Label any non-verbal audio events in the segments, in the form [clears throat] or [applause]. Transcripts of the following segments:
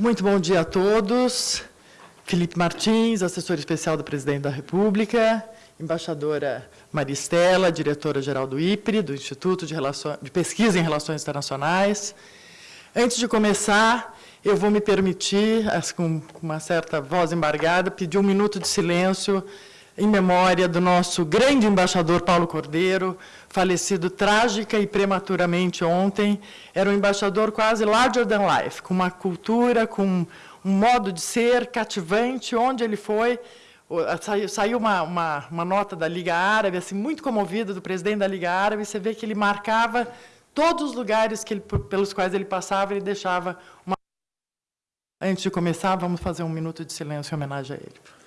Muito bom dia a todos. Felipe Martins, assessor especial do presidente da República, embaixadora Maristela, diretora-geral do IPRE, do Instituto de, de Pesquisa em Relações Internacionais. Antes de começar, eu vou me permitir, com uma certa voz embargada, pedir um minuto de silêncio em memória do nosso grande embaixador Paulo Cordeiro, falecido trágica e prematuramente ontem. Era um embaixador quase larger than life, com uma cultura, com um modo de ser cativante, onde ele foi. Saiu uma, uma, uma nota da Liga Árabe, assim, muito comovida, do presidente da Liga Árabe, você vê que ele marcava todos os lugares que ele, pelos quais ele passava, ele deixava uma... Antes de começar, vamos fazer um minuto de silêncio em homenagem a ele.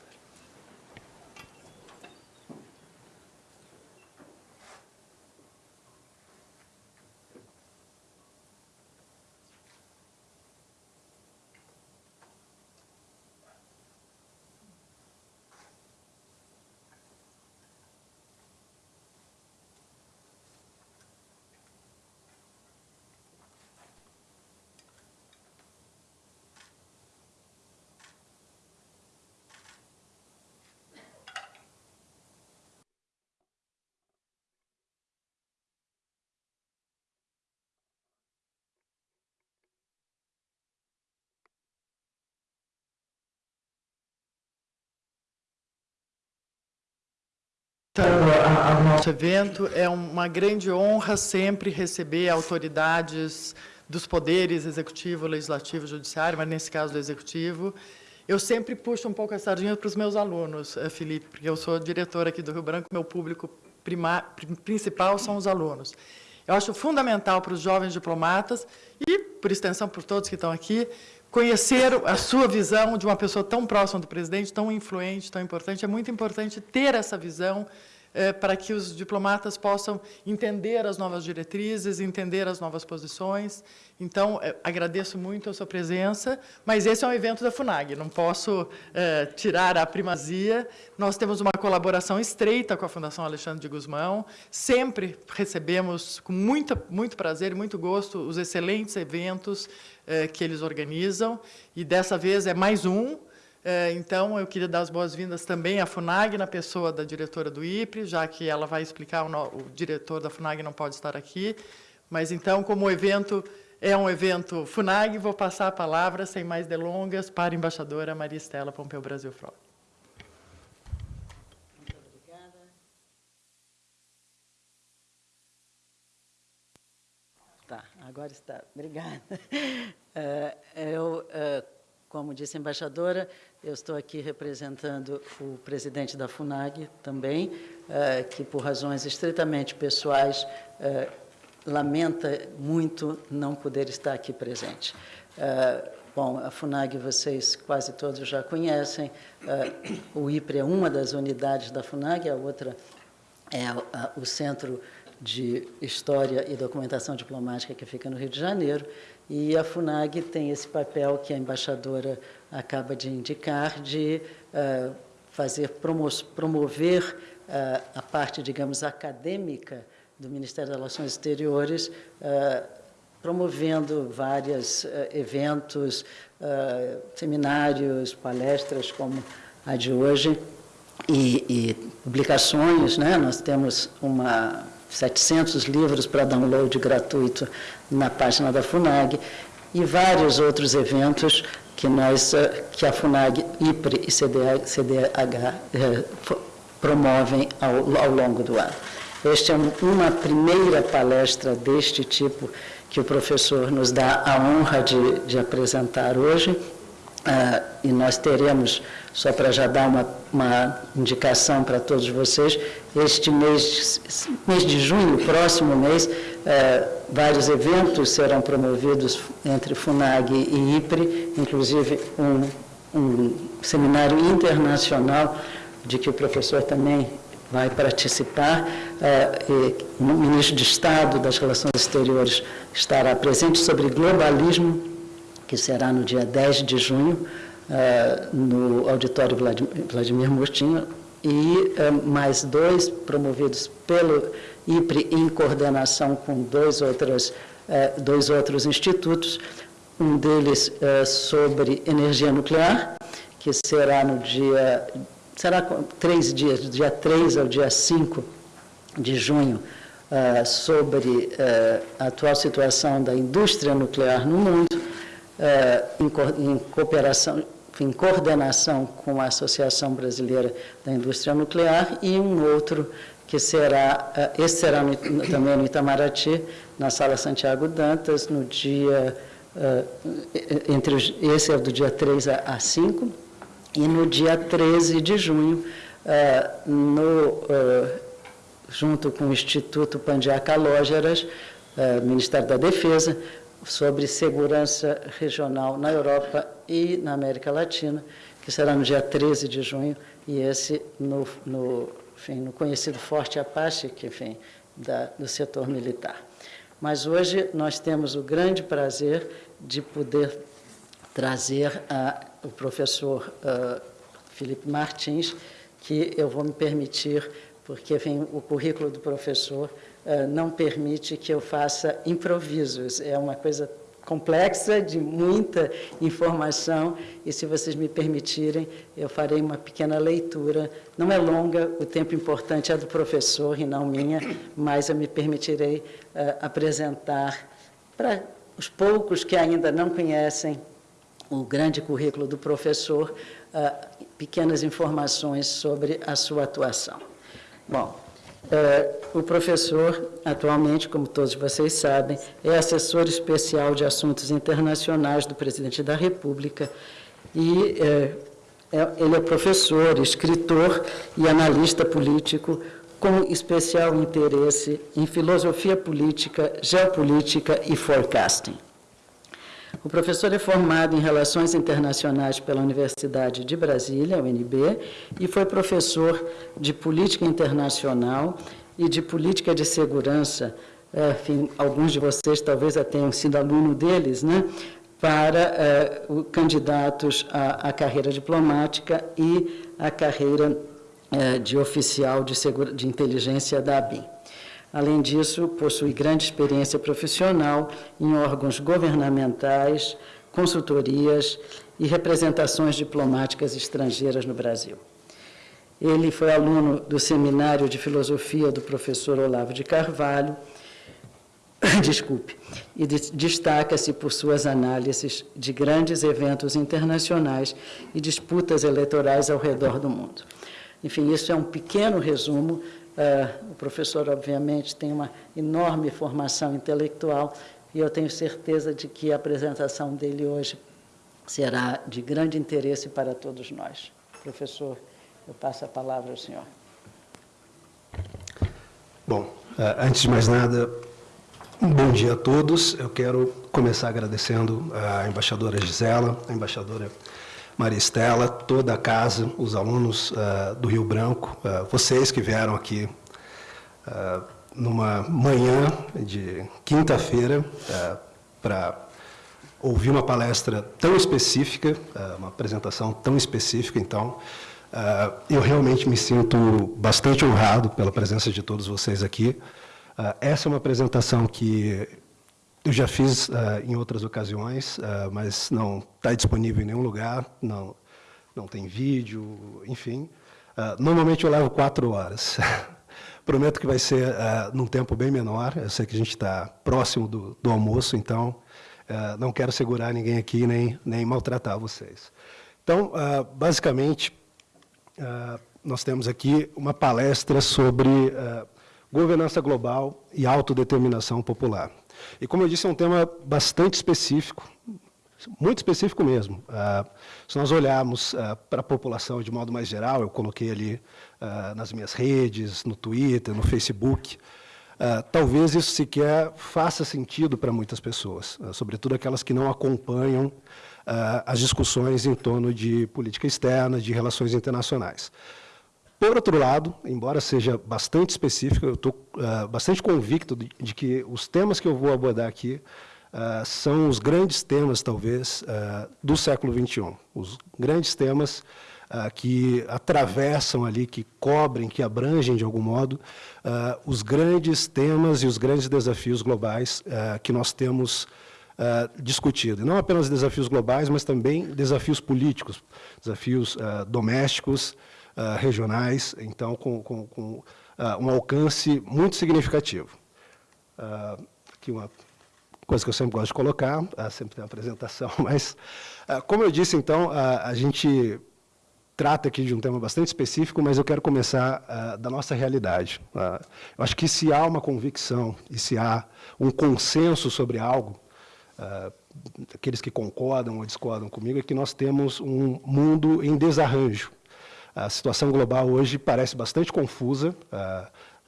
Então, o nosso evento é uma grande honra sempre receber autoridades dos poderes executivo, legislativo, judiciário, mas nesse caso do executivo. Eu sempre puxo um pouco a sardinha para os meus alunos, eh, Felipe, porque eu sou diretor aqui do Rio Branco, meu público principal são os alunos. Eu acho fundamental para os jovens diplomatas e, por extensão, por todos que estão aqui, conhecer a sua visão de uma pessoa tão próxima do presidente, tão influente, tão importante. É muito importante ter essa visão para que os diplomatas possam entender as novas diretrizes, entender as novas posições. Então, eh, agradeço muito a sua presença, mas esse é um evento da FUNAG, não posso eh, tirar a primazia. Nós temos uma colaboração estreita com a Fundação Alexandre de Guzmão, sempre recebemos com muita, muito prazer e muito gosto os excelentes eventos que eles organizam, e dessa vez é mais um, é, então, eu queria dar as boas-vindas também à FUNAG, na pessoa da diretora do IPRE, já que ela vai explicar, o, diretor da FUNAG não pode estar aqui. Mas, então, como o evento é um evento FUNAG, vou passar a palavra, sem mais delongas, para a embaixadora Maria Estela Pompeu Brasil obrigada. Tá, agora está. Obrigada. Uh, [laughs] eu, uh, como disse a embaixadora, eu estou aqui representando o presidente da FUNAG também, uh, que por razões estritamente pessoais uh, lamenta muito não poder estar aqui presente. Uh, bom, a FUNAG vocês quase todos já conhecem, o IPRE é uma das unidades da FUNAG, a outra é o Centro de História e Documentação Diplomática que fica no Rio de Janeiro, e a FUNAG tem esse papel que a embaixadora acaba de indicar, de uh, fazer promo promover uh, a parte, digamos, acadêmica do Ministério das Relações Exteriores, uh, promovendo vários eventos, seminários, palestras, como a de hoje, e, e publicações. Né? Nós temos uma 700 livros para download gratuito na página da FUNAG e vários outros eventos que, nós, eh, que a FUNAG, IPRE e CDH, CDH eh, promovem ao, ao, longo do ano. Esta é uma primeira palestra deste tipo que o professor nos dá a honra de, de apresentar hoje, ah, e nós teremos, só para já dar uma, uma indicação para todos vocês, este mês, mês de junho, próximo mês, ah, vários eventos serão promovidos entre FUNAG e IPRE, inclusive um, um seminário internacional de que o professor também vai participar. Uh, o ministro de Estado das Relações Exteriores estará presente sobre globalismo que será no dia 10 de junho, uh, no auditório Vladimir Murtinho, e uh, mais dois promovidos pelo IPRE em coordenação com dois outros, uh, dois outros institutos, um deles sobre energia nuclear, que será no dia, será três dias, do dia 3 ao dia 5 de junho, sobre a atual situação da indústria nuclear no mundo, em, co em cooperação, em coordenação com a Associação Brasileira da Indústria Nuclear, e um outro que será, esse será no, também no Itamaraty, na Sala Santiago Dantas, no dia, entre os, esse é do dia 3 a 5, e no dia 13 de junho, eh, no, junto com o Instituto Pandiá Calógeras, eh, Ministério da Defesa, sobre segurança regional na Europa e na América Latina, que será no dia 13 de junho, e esse no, no, enfim, no conhecido Forte Apache, que, da, do setor militar. Mas hoje nós temos o grande prazer de poder trazer o professor uh, Felipe Martins, que eu vou me permitir, porque enfim, o currículo do professor não permite que eu faça improvisos. É uma coisa complexa, de muita informação, e se vocês me permitirem, eu farei uma pequena leitura. Não é longa, o tempo importante é do professor e não minha, mas eu me permitirei uh, apresentar para os poucos que ainda não conhecem o grande currículo do professor, uh, pequenas informações sobre a sua atuação. Bom, uh, o professor, atualmente, como todos vocês sabem, é assessor especial de assuntos internacionais do presidente da República e uh, é, ele é professor, escritor e analista político com especial interesse em filosofia política, geopolítica e forecasting. O professor é formado em Relações Internacionais pela Universidade de Brasília, UNB, e foi professor de Política Internacional e de Política de Segurança. É, enfim, alguns de vocês talvez já tenham sido aluno deles, né? para é, candidatos à, à, carreira diplomática e à carreira é, de oficial de, de inteligência da ABIN. Além disso, possui grande experiência profissional em órgãos governamentais, consultorias e representações diplomáticas estrangeiras no Brasil. Ele foi aluno do Seminário de Filosofia do professor Olavo de Carvalho, [coughs] desculpe, e destaca-se por suas análises de grandes eventos internacionais e disputas eleitorais ao redor do mundo. Enfim, isso é um pequeno resumo Uh, o professor, obviamente, tem uma enorme formação intelectual e eu tenho certeza de que a apresentação dele hoje será de grande interesse para todos nós. Professor, eu passo a palavra ao senhor. Bom, uh, antes de mais nada, um bom dia a todos. Eu quero começar agradecendo a embaixadora Gisela, a embaixadora Maria Estela, toda a casa, os alunos uh, do Rio Branco, uh, vocês que vieram aqui uh, numa manhã de quinta-feira para ouvir uma palestra tão específica, uma apresentação tão específica, então, eu realmente me sinto bastante honrado pela presença de todos vocês aqui. essa é uma apresentação que eu já fiz uh, em outras ocasiões, uh, mas não está disponível em nenhum lugar, não, não tem vídeo, enfim. Uh, normalmente eu levo quatro horas. [laughs] Prometo que vai ser num tempo bem menor. Eu sei que a gente está próximo do, do, almoço, então não quero segurar ninguém aqui nem, nem maltratar vocês. Então, basicamente, nós temos aqui uma palestra sobre governança global e autodeterminação popular. E, como eu disse, é um tema bastante específico, muito específico mesmo. Uh, se nós olharmos uh, para a população de modo mais geral, eu coloquei ali uh, nas minhas redes, no Twitter, no Facebook, talvez isso sequer faça sentido para muitas pessoas, sobretudo aquelas que não acompanham as discussões em torno de política externa, de relações internacionais. Por outro lado, embora seja bastante específico, eu estou uh, bastante convicto de, de, que os temas que eu vou abordar aqui uh, são os grandes temas, talvez, uh, do século XXI. Os grandes temas que atravessam ali, que cobrem, que abrangem, de algum modo, os grandes temas e os grandes desafios globais que nós temos uh, discutido. E não apenas desafios globais, mas também desafios políticos, desafios uh, domésticos, uh, regionais, então, com, com, com um alcance muito significativo. aqui uma coisa que eu sempre gosto de colocar, sempre tem uma apresentação, [laughs] mas, como eu disse, então, a gente trata aqui de um tema bastante específico, mas eu quero começar uh, da nossa realidade. Uh, eu acho que se há uma convicção e se há um consenso sobre algo, uh, aqueles que concordam ou discordam comigo, é que nós temos um mundo em desarranjo. A situação global hoje parece bastante confusa,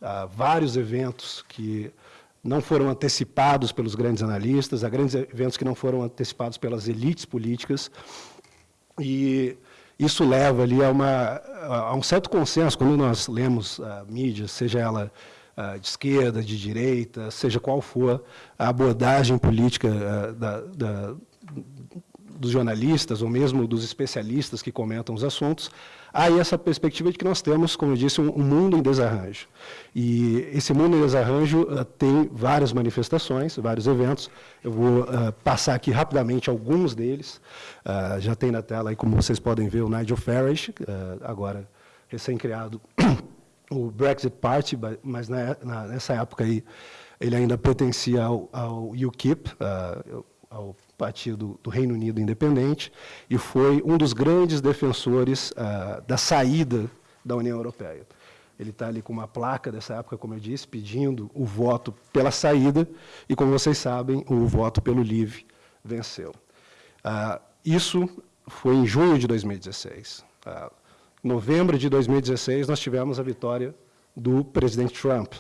há vários eventos que não foram antecipados pelos grandes analistas, há grandes eventos que não foram antecipados pelas elites políticas, e isso leva ali a, uma, a um certo consenso, quando nós lemos a mídia, seja ela de esquerda, de direita, seja qual for a abordagem política da, da, dos jornalistas ou mesmo dos especialistas que comentam os assuntos, há essa perspectiva de que nós temos, como eu disse, um, mundo em desarranjo. E esse mundo em desarranjo uh, tem várias manifestações, vários eventos. Eu vou uh, passar aqui rapidamente alguns deles. Uh, já tem na tela, aí, como vocês podem ver, o Nigel Farage, agora recém-criado [coughs] o Brexit Party, mas na, na, nessa época aí ele ainda pertencia ao, ao UKIP, ao Partido do Reino Unido Independente, e foi um dos grandes defensores ah, da saída da União Europeia. Ele está ali com uma placa dessa época, como eu disse, pedindo o voto pela saída, e como vocês sabem, o voto pelo Livre venceu. Ah, isso foi em junho de 2016. Ah, em novembro de 2016, nós tivemos a vitória do presidente Trump,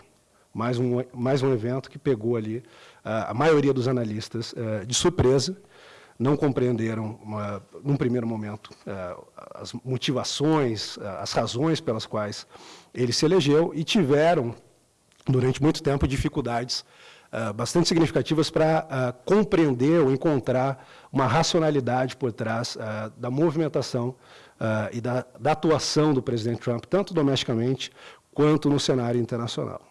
mais um, mais um evento que pegou ali a maioria dos analistas eh, de surpresa, não compreenderam, num primeiro momento, eh, as motivações, eh, as razões pelas quais ele se elegeu e tiveram, durante muito tempo, dificuldades bastante significativas para compreender ou encontrar uma racionalidade por trás da movimentação e da, da atuação do presidente Trump, tanto domesticamente quanto no cenário internacional.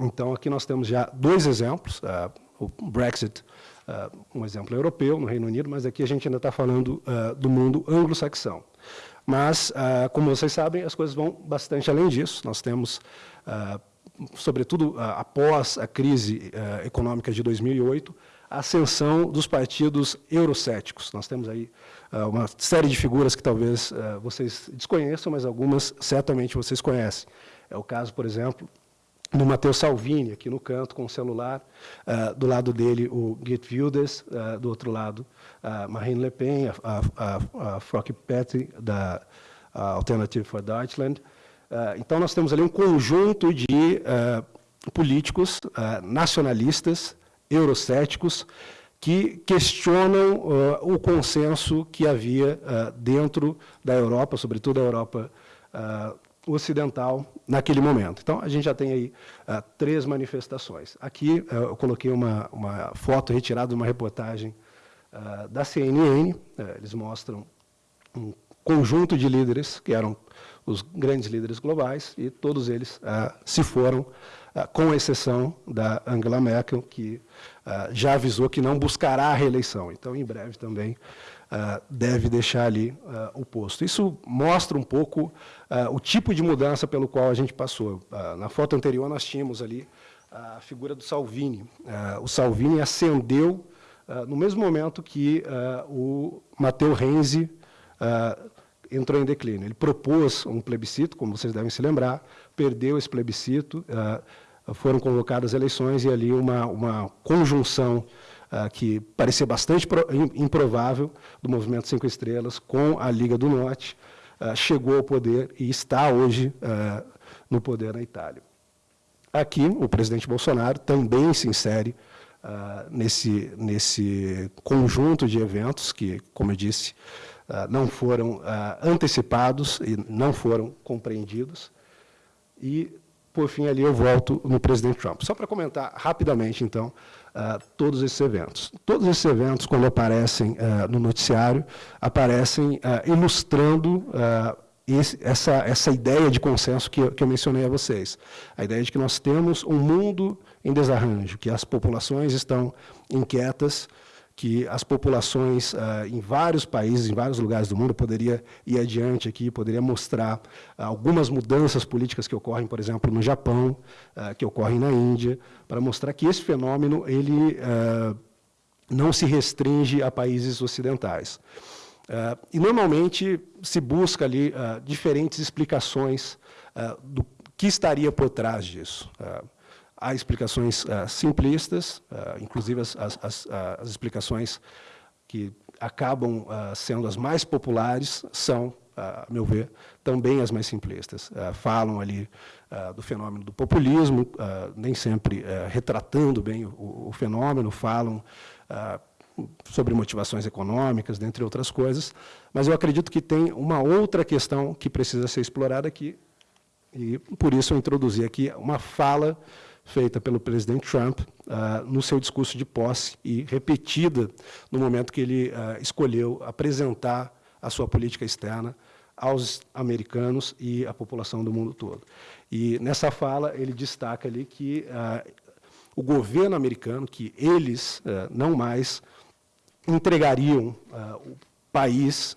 Então, aqui nós temos já dois exemplos, uh, o Brexit, uh, um exemplo europeu, no Reino Unido, mas aqui a gente ainda está falando uh, do mundo anglo-saxão. Mas, como vocês sabem, as coisas vão bastante além disso. Nós temos, sobretudo após a crise econômica de 2008, a ascensão dos partidos eurocéticos. Nós temos aí uma série de figuras que talvez vocês desconheçam, mas algumas certamente vocês conhecem. É o caso, por exemplo, do Matteo Salvini, aqui no canto, com o celular. Uh, do lado dele, o Geert Wilders. Uh, do outro lado, uh, Marine Le Pen, a, a, a Frauke Petri, da Alternative for Deutschland. então, nós temos ali um conjunto de políticos nacionalistas, eurocéticos, que questionam o consenso que havia dentro da Europa, sobretudo a Europa ocidental naquele momento. Então, a gente já tem aí uh, três manifestações. Aqui uh, eu coloquei uma, uma foto retirada de uma reportagem uh, da CNN. eles mostram um conjunto de líderes, que eram os grandes líderes globais, e todos eles se foram, com exceção da Angela Merkel, que já avisou que não buscará a reeleição. Então, em breve também uh, deve deixar ali uh, o posto. Isso mostra um pouco uh, o tipo de mudança pelo qual a gente passou. na foto anterior, nós tínhamos ali a figura do Salvini. o Salvini ascendeu no mesmo momento que o Matteo Renzi entrou em declínio. Ele propôs um plebiscito, como vocês devem se lembrar, perdeu esse plebiscito, foram convocadas eleições e ali uma, uma conjunção uh, que parecia bastante improvável, do Movimento Cinco Estrelas com a Liga do Norte, uh, chegou ao poder e está hoje uh, no poder na Itália. Aqui, o presidente Bolsonaro também se insere nesse, nesse conjunto de eventos que, como eu disse, não foram antecipados e não foram compreendidos. E, por fim, ali eu volto no presidente Trump. Só para comentar rapidamente, então, uh, todos esses eventos. Todos esses eventos, quando aparecem uh, no noticiário, aparecem uh, ilustrando esse, essa, essa ideia de consenso que que eu mencionei a vocês. A ideia de que nós temos um mundo em desarranjo, que as populações estão inquietas, que as populações ah, em vários países, em vários lugares do mundo, poderia ir adiante aqui, poderia mostrar ah, algumas mudanças políticas que ocorrem, por exemplo, no Japão, ah, que ocorrem na Índia, para mostrar que esse fenômeno ele não se restringe a países ocidentais. e, normalmente, se busca ali diferentes explicações do que estaria por trás disso. Há explicações uh, simplistas, uh, inclusive as, as, as, as, explicações que acabam sendo as mais populares são, a meu ver, também as mais simplistas. falam ali do fenômeno do populismo, nem sempre retratando bem o, o fenômeno, falam sobre motivações econômicas, dentre outras coisas, mas eu acredito que tem uma outra questão que precisa ser explorada aqui, e por isso eu introduzi aqui uma fala feita pelo presidente Trump uh, no seu discurso de posse e repetida no momento que ele uh, escolheu apresentar a sua política externa aos americanos e à população do mundo todo. E nessa fala ele destaca ali que uh, o governo americano, que eles não mais entregariam o país,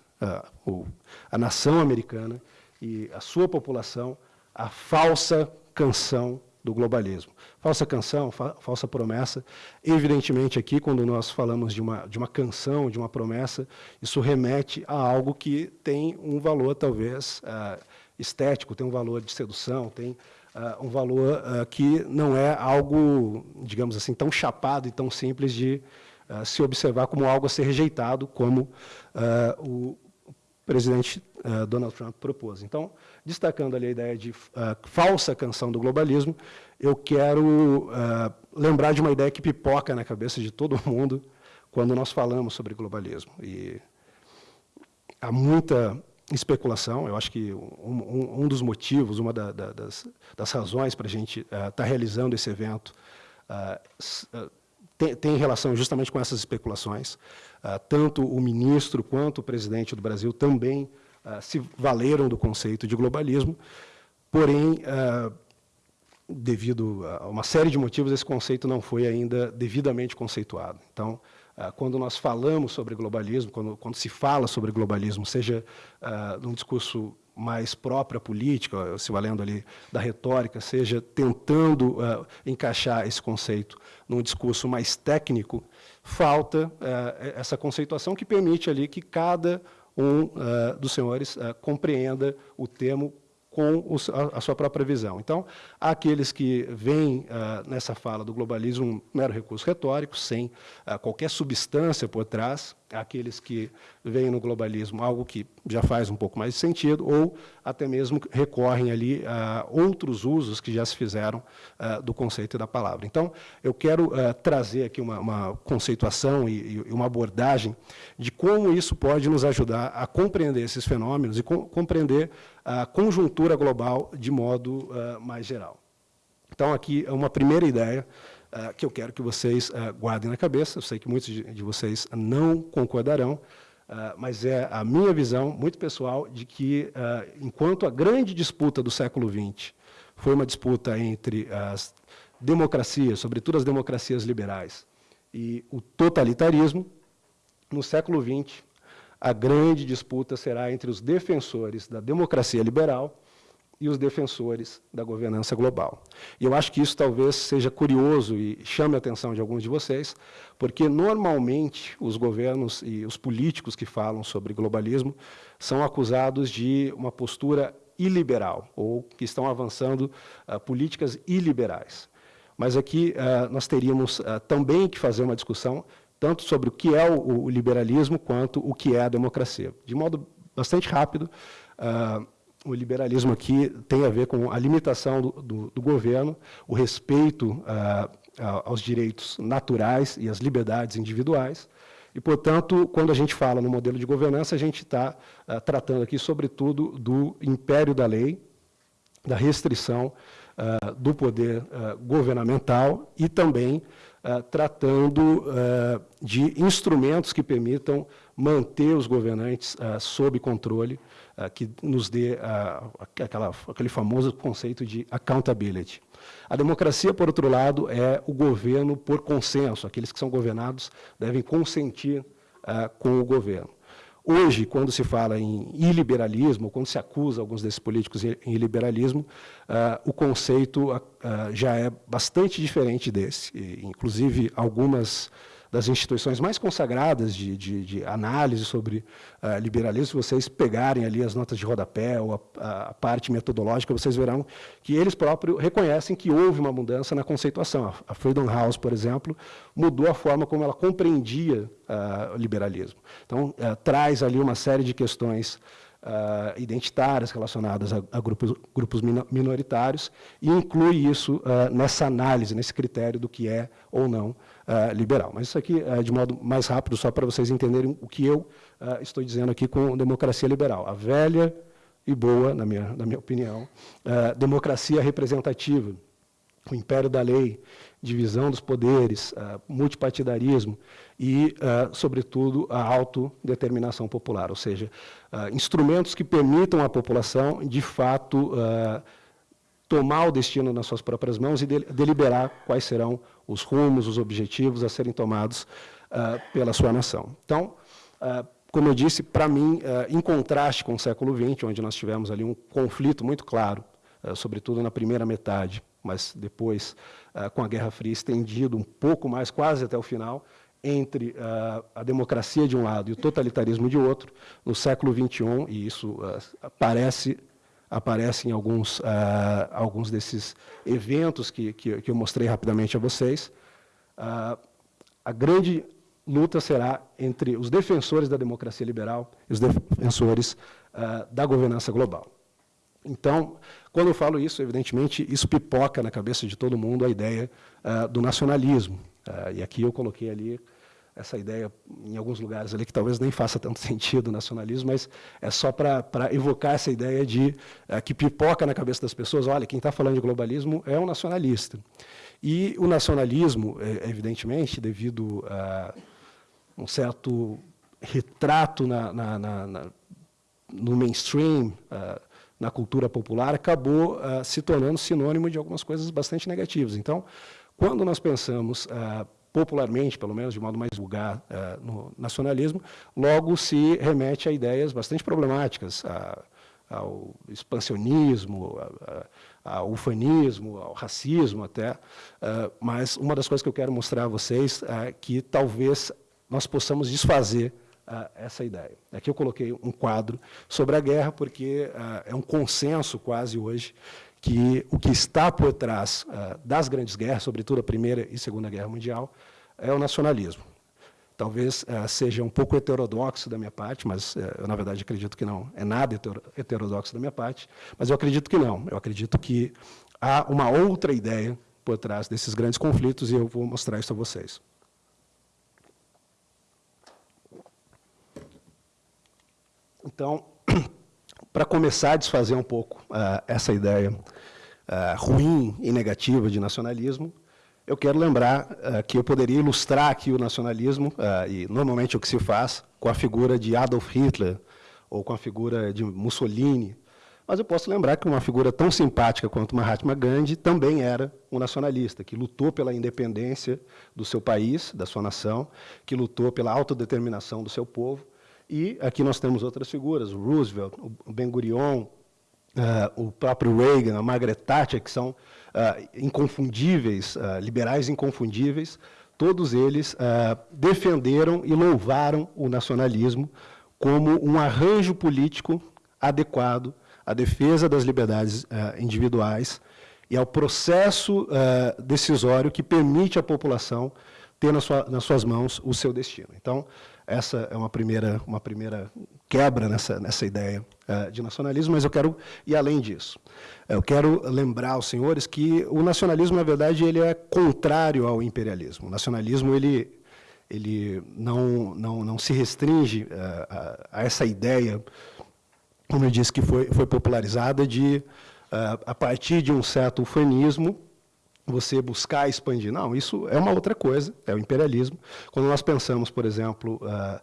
o, a nação americana e a sua população à falsa canção do globalismo. Falsa canção, fa falsa promessa. Evidentemente, aqui, quando nós falamos de uma, de uma canção, de uma promessa, isso remete a algo que tem um valor, talvez, uh, estético, tem um valor de sedução, tem uh, um valor uh, que não é algo, digamos assim, tão chapado e tão simples de se observar como algo a ser rejeitado, como o presidente Donald Trump propôs. Então, destacando ali a ideia de falsa canção do globalismo, eu quero uh, lembrar de uma ideia que pipoca na cabeça de todo [laughs] mundo quando nós falamos sobre globalismo. E há muita especulação, eu acho que um, um, dos motivos, uma da, da, das, das, razões para a gente estar uh, tá realizando esse evento tem, tem, relação justamente com essas especulações. tanto o ministro quanto o presidente do Brasil também se valeram do conceito de globalismo, porém, uh, devido a uma série de motivos, esse conceito não foi ainda devidamente conceituado. Então, uh, quando nós falamos sobre globalismo, quando, quando se fala sobre globalismo, seja num discurso mais própria política, se valendo ali da retórica, seja tentando uh, encaixar esse conceito num discurso mais técnico, falta uh, essa conceituação que permite ali que cada um uh, dos senhores uh, compreenda o termo com os, a, a, sua própria visão. Então, há aqueles que veem uh, nessa fala do globalismo um mero recurso retórico, sem qualquer substância por trás, aqueles que veem no globalismo algo que já faz um pouco mais de sentido, ou até mesmo recorrem ali a outros usos que já se fizeram uh, do conceito e da palavra. Então, eu quero uh, trazer aqui uma, uma conceituação e, e, uma abordagem de como isso pode nos ajudar a compreender esses fenômenos e com, compreender a conjuntura global de modo uh, mais geral. Então, aqui é uma primeira ideia uh, que eu quero que vocês uh, guardem na cabeça. Eu sei que muitos de, de vocês não concordarão, uh, mas é a minha visão, muito pessoal, de que, enquanto a grande disputa do século XX foi uma disputa entre as democracias, sobretudo as democracias liberais, e o totalitarismo, no século XX, a grande disputa será entre os defensores da democracia liberal e os defensores da governança global. E eu acho que isso talvez seja curioso e chame a atenção de alguns de vocês, porque normalmente os governos e os políticos que falam sobre globalismo são acusados de uma postura iliberal, ou que estão avançando uh, políticas iliberais. Mas aqui uh, nós teríamos uh, também que fazer uma discussão tanto sobre o que é o, o, liberalismo quanto o que é a democracia. De modo bastante rápido, o liberalismo aqui tem a ver com a limitação do, do, do governo, o respeito ah, aos direitos naturais e às liberdades individuais. E, portanto, quando a gente fala no modelo de governança, a gente está ah, tratando aqui, sobretudo, do império da lei, da restrição ah, do poder governamental e também tratando de instrumentos que permitam manter os governantes sob controle, uh, que nos dê uh, aquela, aquele famoso conceito de accountability. A democracia, por outro lado, é o governo por consenso. Aqueles que são governados devem consentir com o governo. Hoje, quando se fala em iliberalismo, quando se acusa alguns desses políticos em iliberalismo, uh, o conceito uh, já é bastante diferente desse. E, inclusive, algumas das instituições mais consagradas de, de, de análise sobre uh, liberalismo, se vocês pegarem ali as notas de rodapé ou a, a, parte metodológica, vocês verão que eles próprios reconhecem que houve uma mudança na conceituação. A Freedom House, por exemplo, mudou a forma como ela compreendia uh, o liberalismo. Então, uh, traz ali uma série de questões Uh, identitárias relacionadas a, a grupos, grupos, minoritários e inclui isso uh, nessa análise, nesse critério do que é ou não uh, liberal. Mas isso aqui, uh, de modo mais rápido, só para vocês entenderem o que eu estou dizendo aqui com democracia liberal. A velha e boa, na minha, na minha opinião, democracia representativa, o império da lei, divisão dos poderes, multipartidarismo e, sobretudo, a autodeterminação popular, ou seja, instrumentos que permitam à população, de fato, tomar o destino nas suas próprias mãos e deliberar quais serão os rumos, os objetivos a serem tomados uh, pela sua nação. Então, uh, como eu disse, para mim, uh, em contraste com o século XX, onde nós tivemos ali um conflito muito claro, sobretudo na primeira metade, mas depois, com a Guerra Fria estendido um pouco mais, quase até o final, entre a democracia de um lado e o totalitarismo de outro, no século XXI, e isso parece aparecem alguns, uh, alguns desses eventos que, que, que, eu mostrei rapidamente a vocês. Uh, a grande luta será entre os defensores da democracia liberal e os defensores uh, da governança global. Então, quando eu falo isso, evidentemente, isso pipoca na cabeça de todo mundo a ideia do nacionalismo. e aqui eu coloquei ali essa ideia em alguns lugares ali que talvez nem faça tanto [laughs] sentido nacionalismo, mas é só para evocar essa ideia de é, que pipoca na cabeça das pessoas, olha, quem está falando de globalismo é um nacionalista. E o nacionalismo, é, evidentemente, devido a um certo retrato na, na, na no mainstream, uh, na cultura popular, acabou uh, se tornando sinônimo de algumas coisas bastante negativas. Então, quando nós pensamos uh, popularmente, pelo menos de modo mais vulgar, uh, no nacionalismo, logo se remete a ideias bastante problemáticas, a, ao expansionismo, ao ufanismo, ao racismo até. Uh, mas uma das coisas que eu quero mostrar a vocês é que talvez nós possamos desfazer uh, essa ideia. Aqui eu coloquei um quadro sobre a guerra, porque é um consenso quase hoje que o que está por trás uh, das grandes guerras, sobretudo a Primeira e Segunda Guerra Mundial, é o nacionalismo. Talvez uh, seja um pouco heterodoxo da minha parte, mas uh, eu, na verdade, acredito que não. É nada heterodoxo da minha parte, mas eu acredito que não. Eu acredito que há uma outra ideia por trás desses grandes conflitos e eu vou mostrar isso a vocês. Então, para começar a desfazer um pouco uh, essa ideia uh, ruim e negativa de nacionalismo, eu quero lembrar uh, que eu poderia ilustrar aqui o nacionalismo, e normalmente o que se faz, com a figura de Adolf Hitler, ou com a figura de Mussolini, mas eu posso lembrar que uma figura tão simpática quanto Mahatma Gandhi também era um nacionalista, que lutou pela independência do seu país, da sua nação, que lutou pela autodeterminação do seu povo, e aqui nós temos outras figuras, o Roosevelt, o Ben-Gurion, uh, o próprio Reagan, a Margaret Thatcher, que são uh, inconfundíveis, uh, liberais inconfundíveis, todos eles defenderam e louvaram o nacionalismo como um arranjo político adequado à defesa das liberdades individuais e ao processo decisório que permite à população ter na sua, nas suas mãos o seu destino. Então, essa é uma primeira, uma primeira quebra nessa, nessa ideia uh, de nacionalismo, mas eu quero ir além disso. Eu quero lembrar aos senhores que o nacionalismo, na verdade, ele é contrário ao imperialismo. O nacionalismo ele, ele não, não, não se restringe uh, a, a, essa ideia, como eu disse, que foi, foi popularizada de, uh, a partir de um certo ufanismo, você buscar expandir. Não, isso é uma outra coisa, é o imperialismo. Quando nós pensamos, por exemplo, uh,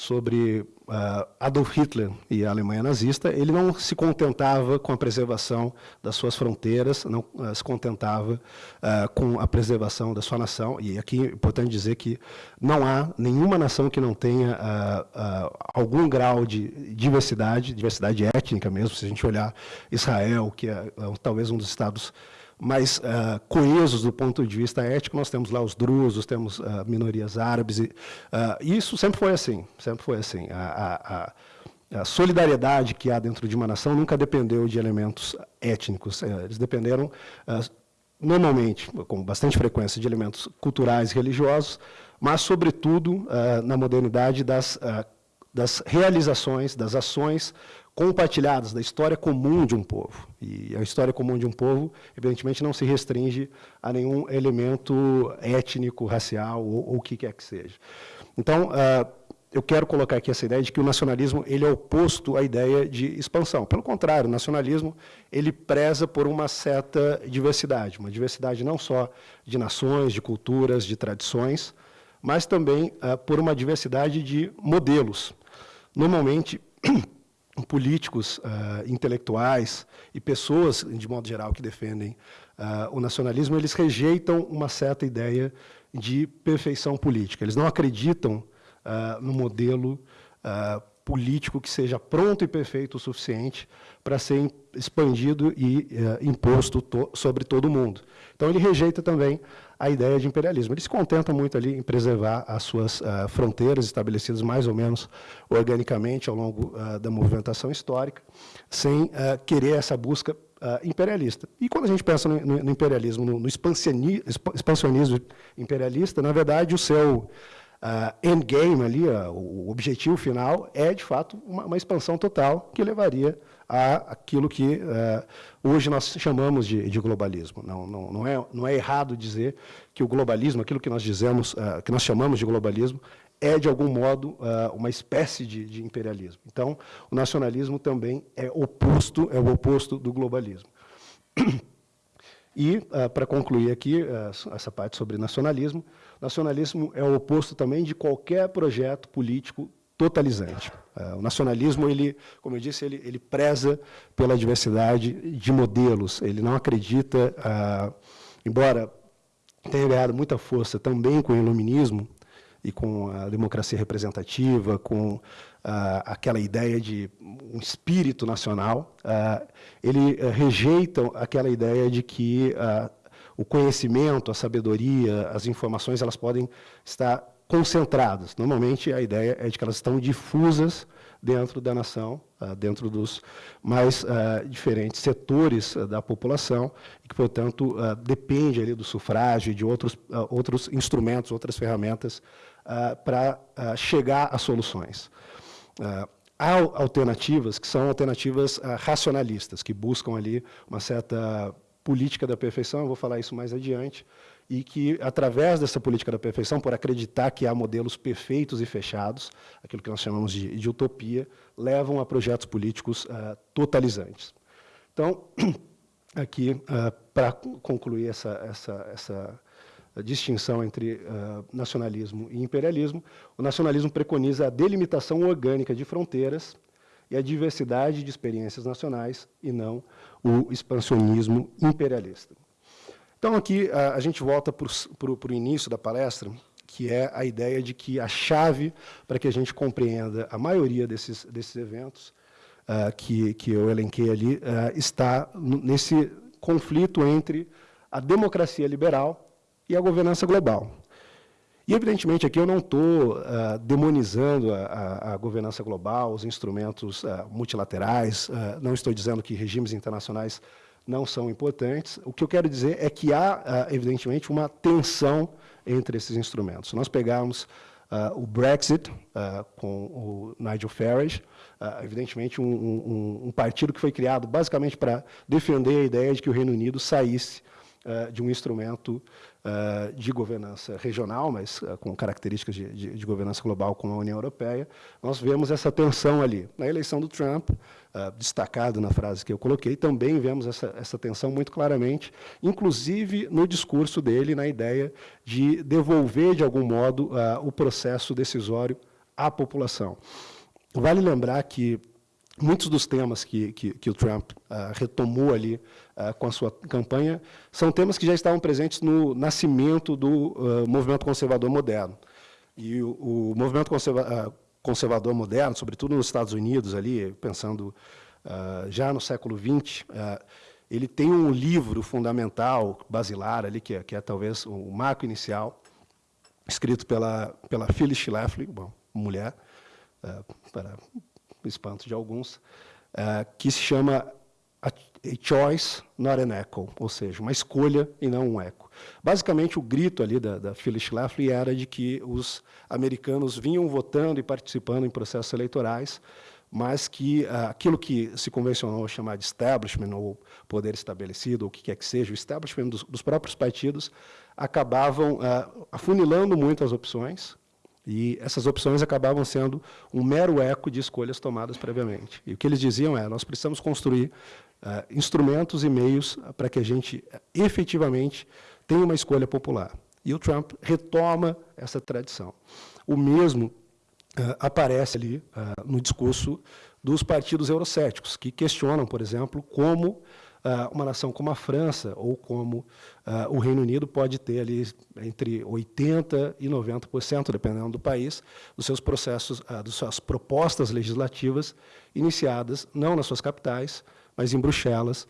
sobre uh, Adolf Hitler e a Alemanha nazista, ele não se contentava com a preservação das suas fronteiras, não uh, se contentava uh, com a preservação da sua nação. E aqui é importante dizer que não há nenhuma nação que não tenha algum grau de diversidade, diversidade étnica mesmo. Se a gente olhar Israel, que é, é talvez um dos estados mais uh, coesos do ponto de vista ético, nós temos lá os drusos, temos uh, minorias árabes, e uh, isso sempre foi assim, sempre foi assim. A, a, a, solidariedade que há dentro de uma nação nunca dependeu de elementos étnicos, eh, eles dependeram normalmente, com bastante frequência, de elementos culturais e religiosos, mas, sobretudo, na modernidade, das, das realizações, das ações compartilhadas da história comum de um povo. E a história comum de um povo, evidentemente, não se restringe a nenhum elemento étnico, racial ou, o que quer que seja. Então, uh, eu quero colocar aqui essa ideia de que o nacionalismo ele é oposto à ideia de expansão. Pelo contrário, o nacionalismo ele preza por uma certa diversidade, uma diversidade não só de nações, de culturas, de tradições, mas também uh, por uma diversidade de modelos. Normalmente [clears throat] políticos, uh, intelectuais e pessoas, de modo geral, que defendem uh, o nacionalismo, eles rejeitam uma certa ideia de perfeição política. Eles não acreditam uh, no modelo político que seja pronto e perfeito o suficiente para ser expandido e imposto to sobre todo mundo. Então, ele rejeita também a ideia de imperialismo. Ele se contenta muito ali em preservar as suas uh, fronteiras estabelecidas mais ou menos organicamente ao longo uh, da movimentação histórica, sem uh, querer essa busca imperialista. E quando a gente pensa no, no, no imperialismo, no, no expansionismo imperialista, na verdade, o seu uh, endgame ali, o objetivo final, é, de fato, uma, uma expansão total que levaria a aquilo que uh, hoje nós chamamos de, de globalismo. Não, não, não, é, não é errado dizer que o globalismo, aquilo que nós dizemos, uh, que nós chamamos de globalismo, é, de algum modo, uh, uma espécie de, de, imperialismo. Então, o nacionalismo também é oposto, é o oposto do globalismo. E, para concluir aqui essa parte sobre nacionalismo, nacionalismo é o oposto também de qualquer projeto político totalizante. Uh, o nacionalismo, ele, como eu disse, ele, ele preza pela diversidade de modelos. Ele não acredita, uh, embora tenha ganhado muita força também com o iluminismo e com a democracia representativa, com uh, aquela ideia de um espírito nacional, ele rejeita aquela ideia de que o conhecimento, a sabedoria, as informações, elas podem estar concentradas. Normalmente, a ideia é de que elas estão difusas dentro da nação, ah, dentro dos mais uh, diferentes setores uh, da população, e que, portanto, depende ali do sufrágio e de outros, outros instrumentos, outras ferramentas para chegar a soluções. há alternativas que são alternativas racionalistas, que buscam ali uma certa política da perfeição, eu vou falar isso mais adiante, e que, através dessa política da perfeição, por acreditar que há modelos perfeitos e fechados, aquilo que nós chamamos de, de utopia, levam a projetos políticos uh, totalizantes. Então, [clears throat] aqui, uh, para concluir essa, essa, essa distinção entre uh, nacionalismo e imperialismo, o nacionalismo preconiza a delimitação orgânica de fronteiras e a diversidade de experiências nacionais, e não o expansionismo imperialista. Então, aqui, a, gente volta para o início da palestra, que é a ideia de que a chave para que a gente compreenda a maioria desses, desses eventos uh, que, que eu elenquei ali uh, está nesse conflito entre a democracia liberal e a governança global. E, evidentemente, aqui eu não estou uh, demonizando a, a, a, governança global, os instrumentos uh, multilaterais, uh, não estou dizendo que regimes internacionais não são importantes. O que eu quero dizer é que há, ah, evidentemente, uma tensão entre esses instrumentos. Se nós pegarmos uh, o Brexit, uh, com o Nigel Farage, uh, evidentemente um, um, um, partido que foi criado basicamente para defender a ideia de que o Reino Unido saísse de um instrumento de governança regional, mas com características de, de, de, governança global como a União Europeia, nós vemos essa tensão ali. Na eleição do Trump, uh, destacado na frase que eu coloquei, também vemos essa, essa tensão muito claramente, inclusive no discurso dele, na ideia de devolver, de algum modo, o processo decisório à população. Vale lembrar que muitos dos temas que, que, que o Trump uh, retomou ali uh, com a sua campanha são temas que já estavam presentes no nascimento do uh, movimento conservador moderno. E o, o movimento conserva conservador moderno, sobretudo nos Estados Unidos, ali, pensando já no século XX, ele tem um livro fundamental, basilar, ali, que é, que é talvez o marco inicial, escrito pela, pela Phyllis Schlafly, bom, mulher, para espanto de alguns, uh, que se chama a, a Choice Not an Echo, ou seja, uma escolha e não um eco. Basicamente, o grito ali da, da Phyllis Schlafly era de que os americanos vinham votando e participando em processos eleitorais, mas que uh, aquilo que se convencionou chamar de establishment, ou poder estabelecido, ou o que quer que seja, o establishment dos, dos próprios partidos, acabavam uh, afunilando muito as opções, e essas opções acabavam sendo um mero eco de escolhas tomadas previamente. E o que eles diziam é, nós precisamos construir uh, instrumentos e meios para que a gente efetivamente tenha uma escolha popular. E o Trump retoma essa tradição. O mesmo uh, aparece ali uh, no discurso dos partidos eurocéticos, que questionam, por exemplo, como uma nação como a França ou como uh, o Reino Unido pode ter ali entre 80% e 90%, dependendo do país, dos seus processos, uh, das suas propostas legislativas iniciadas, não nas suas capitais, mas em Bruxelas,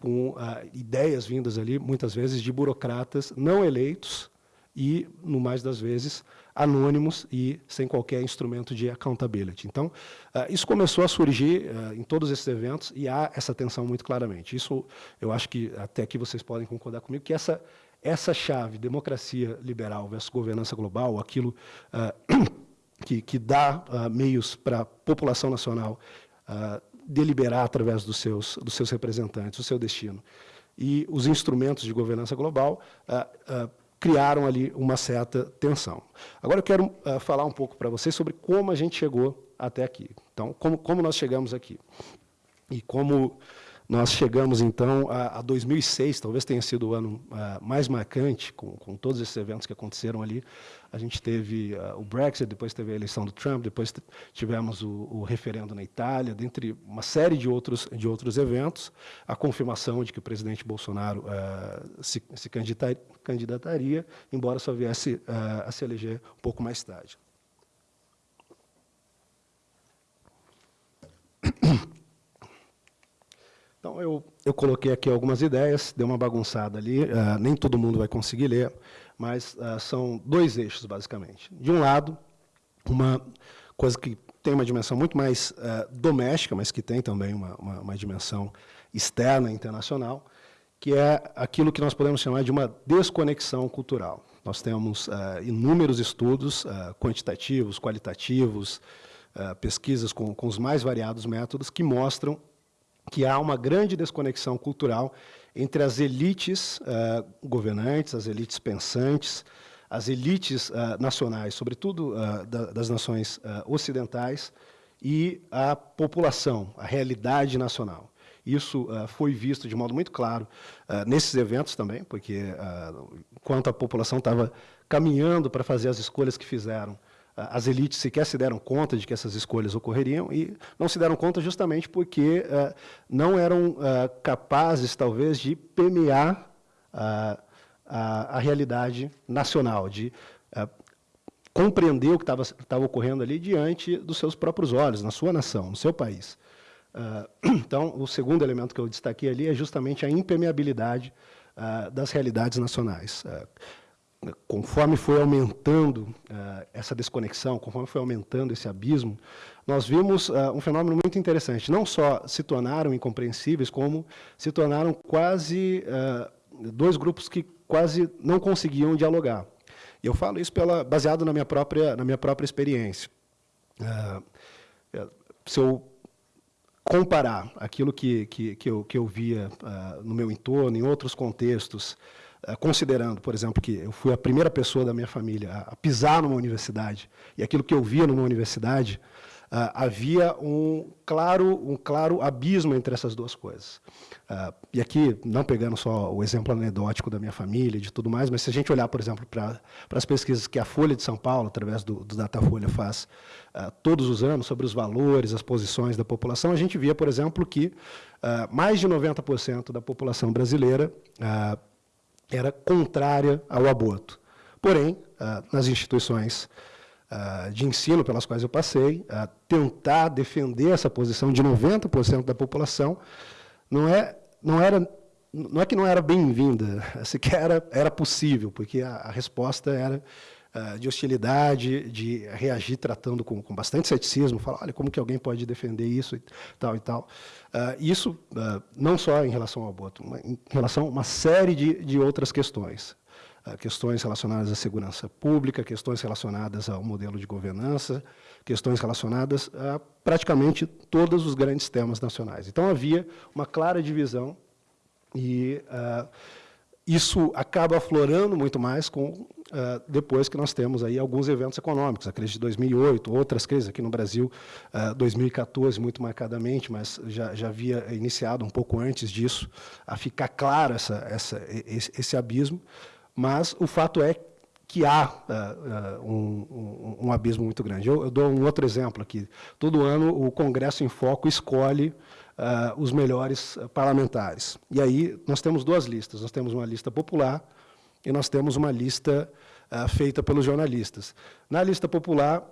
com ideias vindas ali, muitas vezes, de burocratas não eleitos e, no mais das vezes, anônimos e sem qualquer instrumento de accountability. Então, uh, isso começou a surgir uh, em todos esses eventos e há essa tensão muito claramente. Isso, eu acho que até aqui vocês podem concordar comigo, que essa, essa chave, democracia liberal versus governança global, aquilo uh, [clears throat] que, que dá meios para a população nacional deliberar através dos seus, dos seus representantes, o seu destino, e os instrumentos de governança global, criaram ali uma certa tensão. Agora eu quero uh, falar um pouco para vocês sobre como a gente chegou até aqui. Então, como, como nós chegamos aqui. E como nós chegamos, então, a, a 2006, talvez tenha sido o ano uh, mais marcante, com, com, todos esses eventos que aconteceram ali. A gente teve uh, o Brexit, depois teve a eleição do Trump, depois tivemos o, o, referendo na Itália, dentre uma série de outros, de outros eventos, a confirmação de que o presidente Bolsonaro uh, se, se candidataria, embora só viesse a se eleger um pouco mais tarde. Então, eu, eu coloquei aqui algumas ideias, dei uma bagunçada ali, uh, nem todo mundo vai conseguir ler, mas uh, são dois eixos, basicamente. De um lado, uma coisa que tem uma dimensão muito mais uh, doméstica, mas que tem também uma, uma, uma, dimensão externa, internacional, que é aquilo que nós podemos chamar de uma desconexão cultural. Nós temos inúmeros estudos quantitativos, qualitativos, pesquisas com, com os mais variados métodos que mostram que há uma grande desconexão cultural entre as elites uh, governantes, as elites pensantes, as elites uh, nacionais, sobretudo uh, da, das nações ocidentais, e a população, a realidade nacional. Isso foi visto de modo muito claro nesses eventos também, porque enquanto a população estava caminhando para fazer as escolhas que fizeram, as elites sequer se deram conta de que essas escolhas ocorreriam e não se deram conta justamente porque uh, não eram uh, capazes, talvez, de permear uh, a, a, realidade nacional, de compreender o que estava ocorrendo ali diante dos seus próprios olhos, na sua nação, no seu país. [clears throat] então, o segundo elemento que eu destaquei ali é justamente a impermeabilidade das realidades nacionais conforme foi aumentando uh, essa desconexão, conforme foi aumentando esse abismo, nós vimos uh, um fenômeno muito interessante. Não só se tornaram incompreensíveis, como se tornaram quase uh, dois grupos que quase não conseguiam dialogar. E eu falo isso pela, baseado na minha própria, na minha própria experiência. se eu comparar aquilo que, que, que, eu, que eu via no meu entorno, em outros contextos, considerando, por exemplo, que eu fui a primeira pessoa da minha família a pisar numa universidade, e aquilo que eu via numa universidade, havia um claro, um claro abismo entre essas duas coisas. e aqui, não pegando só o exemplo anedótico da minha família e de tudo mais, mas se a gente olhar, por exemplo, para as pesquisas que a Folha de São Paulo, através do, do Datafolha, faz todos os anos sobre os valores, as posições da população, a gente via, por exemplo, que mais de 90% da população brasileira era contrária ao aborto. Porém, nas instituições uh, de ensino pelas quais eu passei, uh, tentar defender essa posição de 90% da população, não, é, não, era, não é que não era bem-vinda, [laughs] sequer era, era possível, porque a, a resposta era uh, de hostilidade, de reagir tratando com, com bastante ceticismo, falar, olha, como que alguém pode defender isso e tal e tal. isso não só em relação ao aborto, mas em relação a uma série de, de outras questões questões relacionadas à segurança pública, questões relacionadas ao modelo de governança, questões relacionadas a praticamente todos os grandes temas nacionais. Então, havia uma clara divisão e uh, isso acaba aflorando muito mais com, uh, depois que nós temos aí alguns eventos econômicos, a crise de 2008, outras crises aqui no Brasil, uh, 2014 muito marcadamente, mas já, já havia iniciado um pouco antes disso, a ficar claro essa, essa, esse, esse abismo, mas o fato é que há uh, um, um, um, abismo muito grande. Eu, eu, dou um outro exemplo aqui. Todo ano o Congresso em Foco escolhe os melhores parlamentares. E aí nós temos duas listas. Nós temos uma lista popular e nós temos uma lista feita pelos jornalistas. Na lista popular,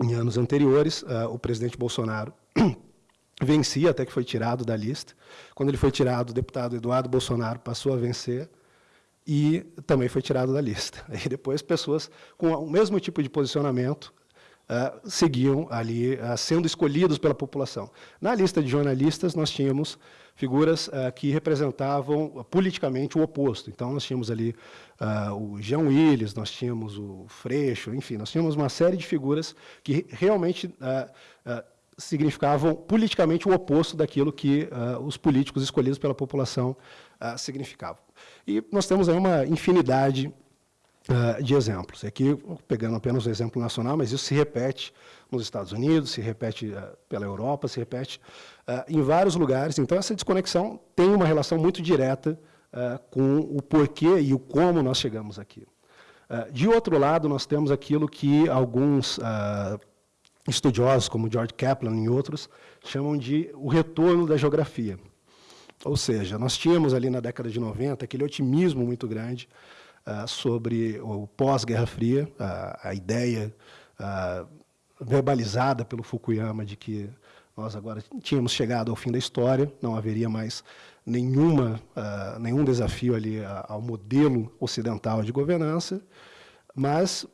em anos anteriores, o presidente Bolsonaro [clears throat] vencia, até que foi tirado da lista. Quando ele foi tirado, o deputado Eduardo Bolsonaro passou a vencer e também foi tirado da lista. [laughs] E depois pessoas com o mesmo tipo de posicionamento uh, seguiam ali uh, sendo escolhidos pela população. Na lista de jornalistas nós tínhamos figuras uh, que representavam politicamente o oposto. Então nós tínhamos ali o Jean Willis, nós tínhamos o Freixo, enfim, nós tínhamos uma série de figuras que realmente significavam politicamente o oposto daquilo que os políticos escolhidos pela população significavam. E nós temos aí uma infinidade uh, de exemplos. Aqui, pegando apenas o exemplo nacional, mas isso se repete nos Estados Unidos, se repete uh, pela Europa, se repete uh, em vários lugares. Então, essa desconexão tem uma relação muito direta com o porquê e o como nós chegamos aqui. de outro lado, nós temos aquilo que alguns estudiosos, como George Kaplan e outros, chamam de o retorno da geografia. Ou seja, nós tínhamos ali na década de 90 aquele otimismo muito grande sobre o pós-Guerra Fria, uh, a ideia uh, verbalizada pelo Fukuyama de que nós agora tínhamos chegado ao fim da história, não haveria mais nenhuma, nenhum desafio ali ao modelo ocidental de governança, mas,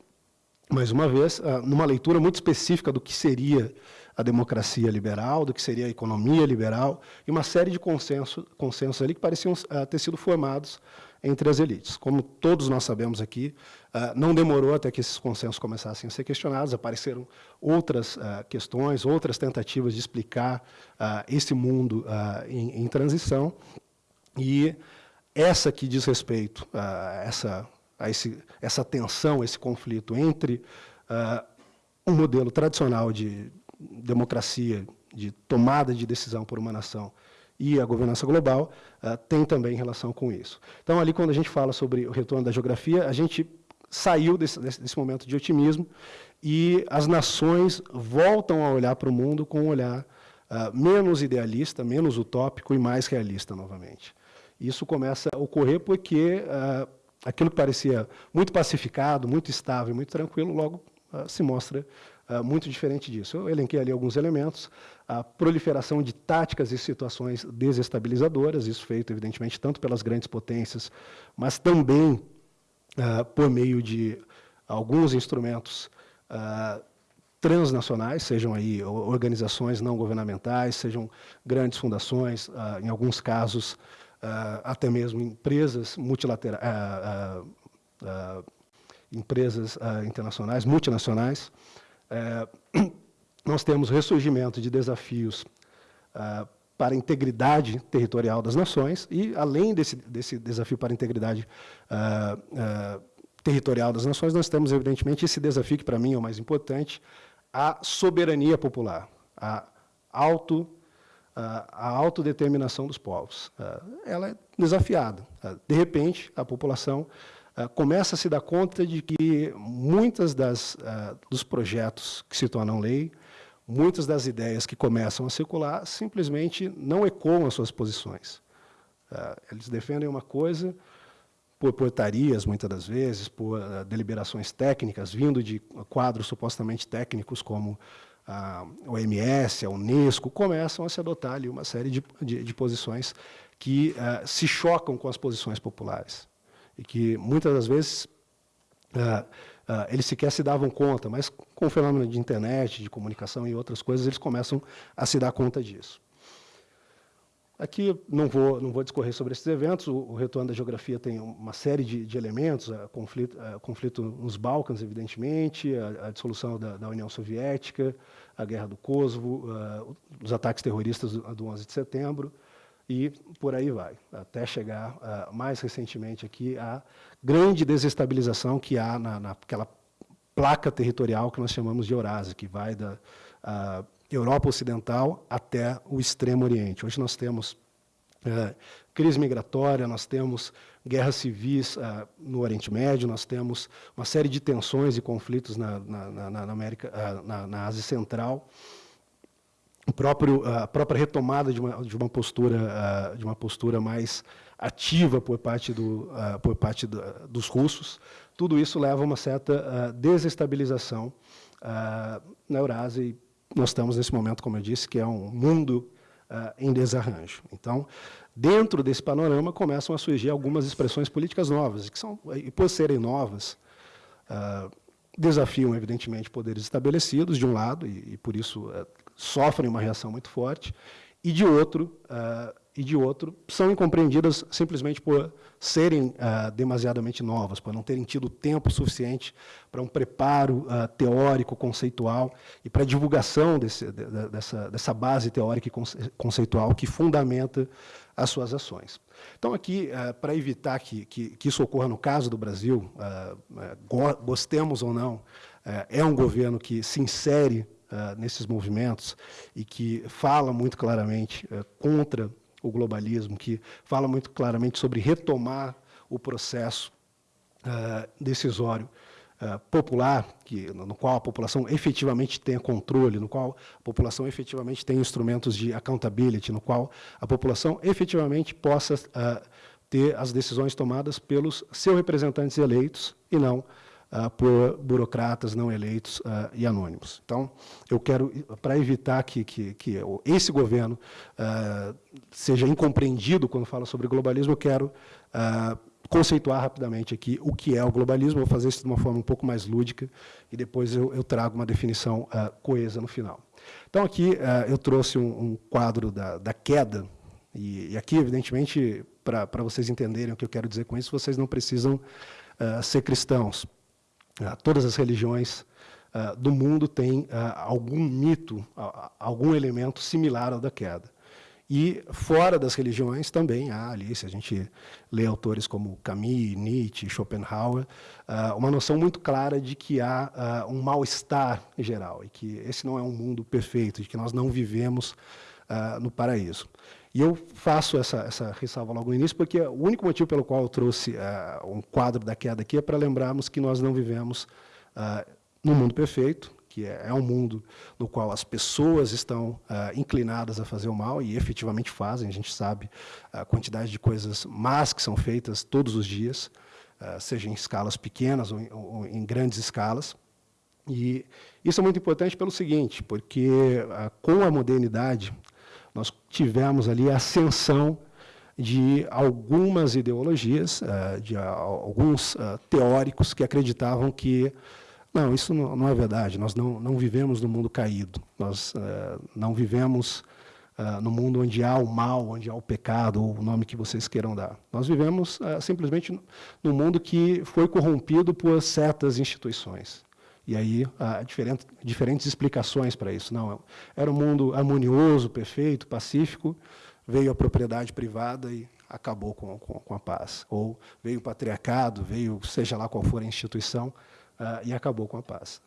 mais uma vez, numa leitura muito específica do que seria a democracia liberal, do que seria a economia liberal, e uma série de consensos, consensos ali que pareciam uh, ter sido formados entre as elites. Como todos nós sabemos aqui, uh, não demorou até que esses consensos começassem a ser questionados, apareceram outras uh, questões, outras tentativas de explicar esse mundo em, em, transição, e essa que diz respeito a essa, a esse, essa tensão, esse conflito entre um modelo tradicional de, democracia, de tomada de decisão por uma nação e a governança global, uh, tem também relação com isso. Então, ali, quando a gente fala sobre o retorno da geografia, a gente saiu desse, desse, momento de otimismo e as nações voltam a olhar para o mundo com um olhar uh, menos idealista, menos utópico e mais realista novamente. Isso começa a ocorrer porque uh, aquilo que parecia muito pacificado, muito estável, muito tranquilo, logo se mostra muito diferente disso. Eu elenquei ali alguns elementos, a proliferação de táticas e situações desestabilizadoras, isso feito, evidentemente, tanto pelas grandes potências, mas também uh, por meio de alguns instrumentos uh, transnacionais, sejam aí organizações não governamentais, sejam grandes fundações, em alguns casos, até mesmo empresas multilaterais, empresas internacionais, multinacionais, é, nós temos ressurgimento de desafios ah, para a integridade territorial das nações e, além desse, desse desafio para a integridade ah, ah, territorial das nações, nós temos, evidentemente, esse desafio que, para mim, é o mais importante, a soberania popular, a, auto, a autodeterminação dos povos. Ela é desafiada. De repente, a população começa a se dar conta de que muitas das, dos projetos que se tornam lei, muitas das ideias que começam a circular, simplesmente não ecoam as suas posições. Eles defendem uma coisa, por portarias, muitas das vezes, por uh, deliberações técnicas, vindo de quadros supostamente técnicos como a OMS, a Unesco, começam a se adotar ali uma série de, de, de posições que uh, se chocam com as posições populares. E que, muitas das vezes, uh, eles sequer se davam conta, mas com o fenômeno de internet, de comunicação e outras coisas, eles começam a se dar conta disso. Aqui não vou, não vou discorrer sobre esses eventos, o, o retorno da geografia tem uma série de, de elementos, a conflito, a conflito nos Balcãs, evidentemente, a, a dissolução da, da, União Soviética, a Guerra do Kosovo, uh, os ataques terroristas do, do 11 de setembro, e por aí vai, até chegar, uh, mais recentemente aqui, à grande desestabilização que há na, naquela placa territorial que nós chamamos de Eurásia, que vai da... Uh, Europa Ocidental até o Extremo Oriente. Hoje nós temos é, crise migratória, nós temos guerras civis é, no Oriente Médio, nós temos uma série de tensões e conflitos na, na, na, América, na, na, Ásia Central. O próprio, a própria retomada de uma, de uma, postura, de uma postura mais ativa por parte, do, por parte do, dos russos, tudo isso leva a uma certa desestabilização na Eurásia e nós estamos nesse momento, como eu disse, que é um mundo em desarranjo. Então, dentro desse panorama, começam a surgir algumas expressões políticas novas, que são, e por serem novas, desafiam, evidentemente, poderes estabelecidos, de um lado, e, e por isso sofrem uma reação muito forte, e de outro, e de outro, são incompreendidas simplesmente por serem ah, demasiadamente novas, por não terem tido tempo suficiente para um preparo ah, teórico, conceitual e para a divulgação desse, de, dessa, dessa base teórica e conceitual que fundamenta as suas ações. Então, aqui, ah, para evitar que, que, que, isso ocorra no caso do Brasil, gostemos ou não, é um governo que se insere nesses movimentos e que fala muito claramente contra o globalismo, que fala muito claramente sobre retomar o processo uh, decisório uh, popular, que, no qual a população efetivamente tenha controle, no qual a população efetivamente tenha instrumentos de accountability, no qual a população efetivamente possa uh, ter as decisões tomadas pelos seus representantes eleitos e não uh, por burocratas não eleitos uh, e anônimos. Então, eu quero, para evitar que, que, que, esse governo uh, seja incompreendido quando fala sobre globalismo, eu quero conceituar rapidamente aqui o que é o globalismo, vou fazer isso de uma forma um pouco mais lúdica, e depois eu, eu trago uma definição coesa no final. Então, aqui eu trouxe um, um quadro da, da queda, e, e, aqui, evidentemente, para vocês entenderem o que eu quero dizer com isso, vocês não precisam uh, ser cristãos. Ah, todas as religiões ah, do mundo têm ah, algum mito, algum elemento similar ao da queda. E fora das religiões também há ali, se a gente lê autores como Camus, Nietzsche, Schopenhauer, uma noção muito clara de que há um mal-estar em geral e que esse não é um mundo perfeito, de que nós não vivemos no paraíso. E eu faço essa, essa ressalva logo no início, porque o único motivo pelo qual eu trouxe uh, um quadro da queda aqui é para lembrarmos que nós não vivemos uh, num mundo perfeito, que é, é, um mundo no qual as pessoas estão uh, inclinadas a fazer o mal e efetivamente fazem. A gente sabe a quantidade de coisas más que são feitas todos os dias, uh, seja em escalas pequenas ou em, ou em, grandes escalas. E isso é muito importante pelo seguinte, porque com a modernidade nós tivemos ali a ascensão de algumas ideologias, eh, de alguns eh, teóricos que acreditavam que não, isso não é verdade, nós não, não vivemos no mundo caído, nós eh, não vivemos no mundo onde há o mal, onde há o pecado, ou o nome que vocês queiram dar. Nós vivemos simplesmente num mundo que foi corrompido por certas instituições. E aí há diferentes, diferentes explicações para isso. Não, era um mundo harmonioso, perfeito, pacífico, veio a propriedade privada e acabou com, com, com a paz. Ou veio o patriarcado, veio seja lá qual for a instituição, uh, e acabou com a paz.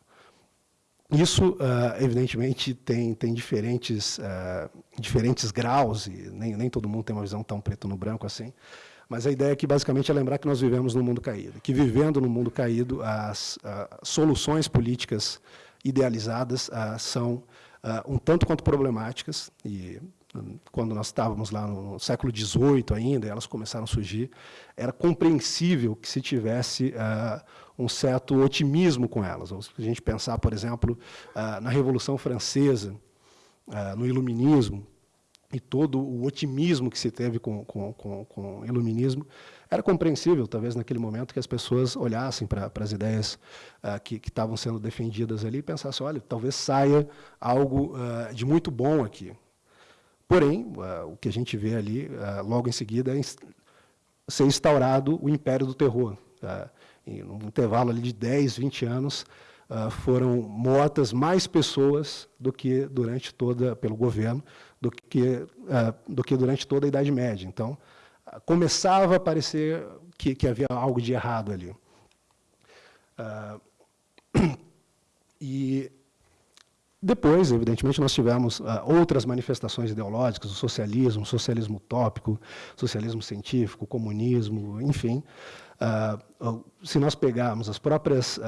isso, uh, evidentemente, tem, tem diferentes, uh, diferentes graus, e nem, nem todo mundo tem uma visão tão preto no branco assim, mas a ideia aqui, basicamente, é lembrar que nós vivemos num mundo caído, que vivendo no mundo caído, as soluções políticas idealizadas são um tanto quanto problemáticas, e quando nós estávamos lá no século XVIII ainda, elas começaram a surgir, era compreensível que se tivesse um certo otimismo com elas. Ou se a gente pensar, por exemplo, na Revolução Francesa, no Iluminismo, e todo o otimismo que se teve com, com, com, com o iluminismo, era compreensível, talvez, naquele momento, que as pessoas olhassem para, as ideias uh, que, estavam sendo defendidas ali e pensassem, olha, talvez saia algo uh, de muito bom aqui. Porém, uh, o que a gente vê ali, logo em seguida, é ser instaurado o império do terror. Em um intervalo ali de 10, 20 anos, foram mortas mais pessoas do que durante toda, pelo governo, do que, uh, do que durante toda a Idade Média. Então, começava a parecer que, que, havia algo de errado ali. [clears throat] e depois, evidentemente, nós tivemos uh, outras manifestações ideológicas, o socialismo, o socialismo utópico, socialismo científico, comunismo, enfim. Uh, se nós pegarmos as próprias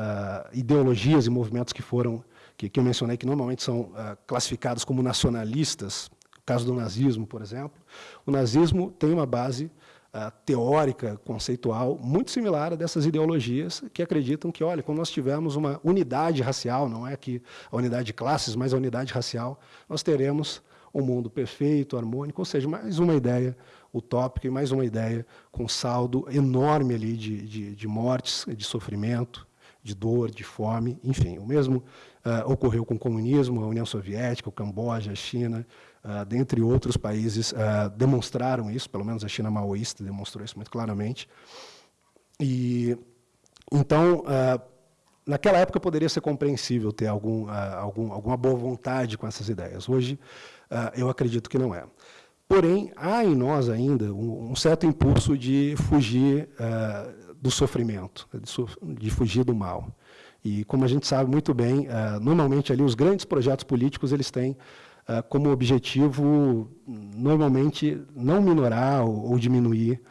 ideologias e movimentos que foram, que, eu mencionei, que normalmente são classificados como nacionalistas, o caso do nazismo, por exemplo, o nazismo tem uma base teórica, conceitual, muito similar a dessas ideologias que acreditam que, olha, quando nós tivermos uma unidade racial, não é que a unidade de classes, mas a unidade racial, nós teremos um mundo perfeito, harmônico, ou seja, mais uma ideia utópica e mais uma ideia com saldo enorme ali de, de, de mortes, de sofrimento, de dor, de fome, enfim. O mesmo uh, ocorreu com o comunismo, a União Soviética, o Camboja, a China, uh, dentre outros países, uh, demonstraram isso, pelo menos a China maoísta demonstrou isso muito claramente. E, então, naquela época poderia ser compreensível ter algum, algum, alguma boa vontade com essas ideias. Hoje, eu acredito que não é. Porém, há em nós ainda um, um certo impulso de fugir uh, do sofrimento, de, de, fugir do mal. E, como a gente sabe muito bem, uh, normalmente ali os grandes projetos políticos eles têm uh, como objetivo, normalmente, não minorar ou, ou diminuir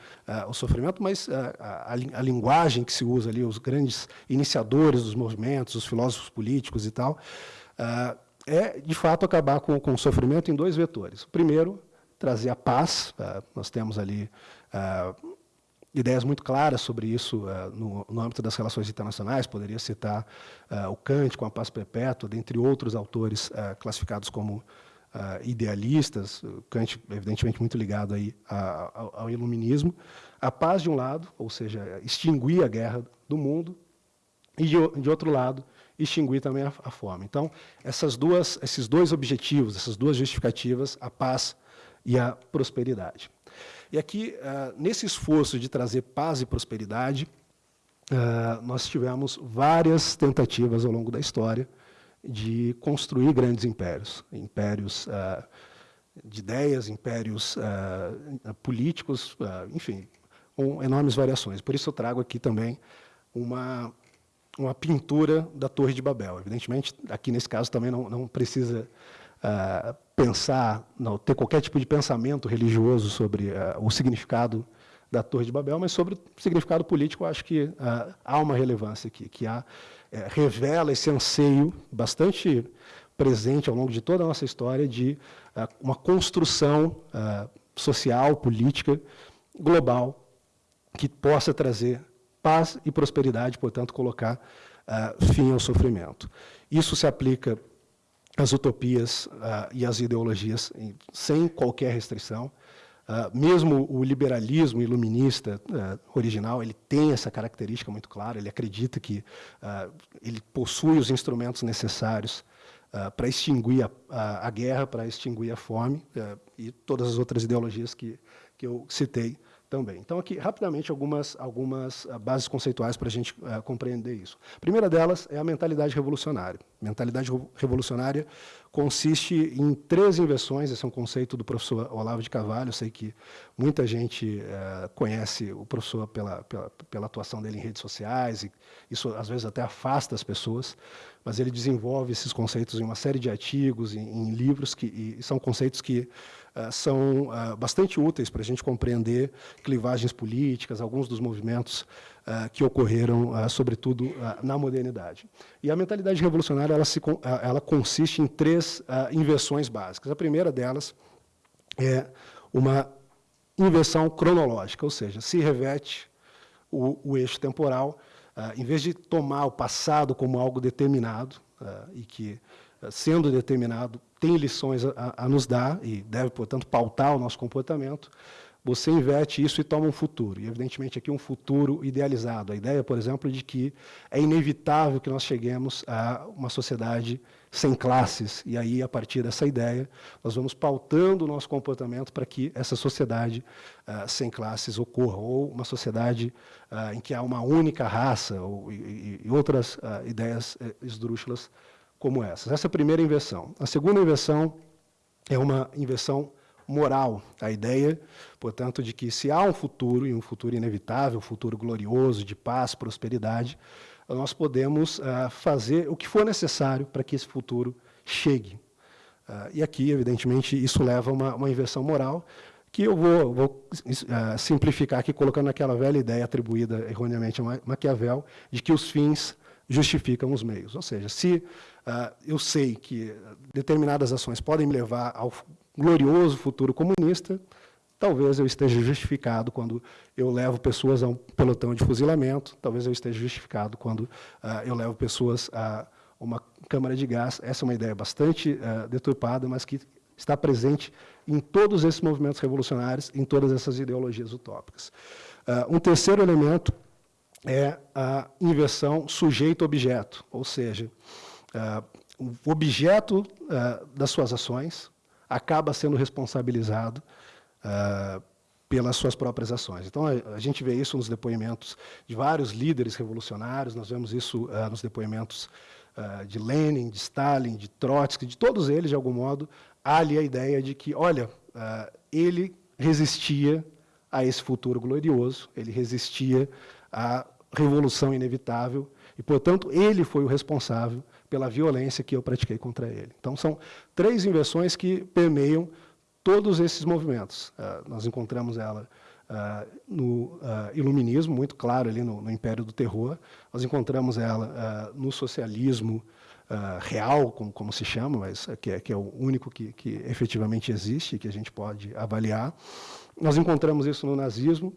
o sofrimento, mas a, a, linguagem que se usa ali, os grandes iniciadores dos movimentos, os filósofos políticos e tal, é, de fato, acabar com, com o sofrimento em dois vetores. O primeiro, trazer a paz. Uh, nós temos ali uh, ideias muito claras sobre isso uh, no, no, âmbito das relações internacionais. Poderia citar o Kant com a paz perpétua, dentre outros autores classificados como idealistas. O Kant, evidentemente, muito ligado aí ao, ao iluminismo. A paz, de um lado, ou seja, extinguir a guerra do mundo, e, de, de outro lado, extinguir também a, a fome. Então, essas duas, esses dois objetivos, essas duas justificativas, a paz e a prosperidade. E aqui, uh, nesse esforço de trazer paz e prosperidade, uh, nós tivemos várias tentativas ao longo da história de construir grandes impérios, impérios uh, de ideias, impérios políticos, enfim, com enormes variações. Por isso eu trago aqui também uma, uma pintura da Torre de Babel. Evidentemente, aqui nesse caso também não, não precisa pensar, não, ter qualquer tipo de pensamento religioso sobre o significado da Torre de Babel, mas sobre o significado político, acho que há uma relevância aqui, que há, é, revela esse anseio bastante presente ao longo de toda a nossa história de uh, uma construção social, política, global, que possa trazer paz e prosperidade, portanto, colocar fim ao sofrimento. Isso se aplica as utopias e as ideologias em, sem qualquer restrição. Uh, mesmo o liberalismo iluminista uh, original, ele tem essa característica muito clara, ele acredita que ele possui os instrumentos necessários para extinguir a, a, a guerra, para extinguir a fome e todas as outras ideologias que, que eu citei também. Então, aqui, rapidamente, algumas, algumas ah, bases conceituais para a gente uh, compreender isso. A primeira delas é a mentalidade revolucionária. Mentalidade revolucionária consiste em três inversões, esse é um conceito do professor Olavo de Carvalho, sei que muita gente uh, conhece o professor pela, pela, pela, atuação dele em redes sociais, e isso às vezes até afasta as pessoas, mas ele desenvolve esses conceitos em uma série de artigos, em, em livros, que são conceitos que são uh, bastante úteis para a gente compreender clivagens políticas, alguns dos movimentos uh, que ocorreram, sobretudo, na modernidade. E a mentalidade revolucionária ela, se, ela consiste em três inversões básicas. A primeira delas é uma inversão cronológica, ou seja, se reverte o, o eixo temporal em vez de tomar o passado como algo determinado, e que, sendo determinado, tem lições a, a, nos dar e deve, portanto, pautar o nosso comportamento, você inverte isso e toma um futuro. E, evidentemente, aqui um futuro idealizado. A ideia, por exemplo, de que é inevitável que nós cheguemos a uma sociedade sem classes. E aí, a partir dessa ideia, nós vamos pautando o nosso comportamento para que essa sociedade uh, sem classes ocorra, ou uma sociedade uh, em que há uma única raça, ou, e, e outras uh, ideias eh, esdrúxulas como essas. Essa é a primeira inversão. A segunda inversão é uma inversão moral, a ideia, portanto, de que se há um futuro, e um futuro inevitável, um futuro glorioso, de paz, prosperidade, nós podemos uh, fazer o que for necessário para que esse futuro chegue. Uh, e aqui, evidentemente, isso leva a uma, uma inversão moral, que eu vou, vou uh, simplificar aqui, colocando aquela velha ideia atribuída erroneamente a Maquiavel, de que os fins justificam os meios. Ou seja, se eu sei que determinadas ações podem me levar ao glorioso futuro comunista, talvez eu esteja justificado quando eu levo pessoas a um pelotão de fuzilamento, talvez eu esteja justificado quando uh, eu levo pessoas a uma câmara de gás. Essa é uma ideia bastante uh, deturpada, mas que está presente em todos esses movimentos revolucionários, em todas essas ideologias utópicas. Uh, um terceiro elemento é a inversão sujeito-objeto, ou seja, o objeto das suas ações, acaba sendo responsabilizado uh, pelas suas próprias ações. Então, a, gente vê isso nos depoimentos de vários líderes revolucionários, nós vemos isso nos depoimentos de Lenin, de Stalin, de Trotsky, de todos eles, de algum modo, há ali a ideia de que, olha, ele resistia a esse futuro glorioso, ele resistia à revolução inevitável, e, portanto, ele foi o responsável pela violência que eu pratiquei contra ele. Então, são três inversões que permeiam todos esses movimentos. Uh, nós encontramos ela uh, no uh, iluminismo, muito claro, ali no, no, Império do Terror. Nós encontramos ela no socialismo real, como, como, se chama, mas que é, que é o único que, que efetivamente existe, que a gente pode avaliar. Nós encontramos isso no nazismo,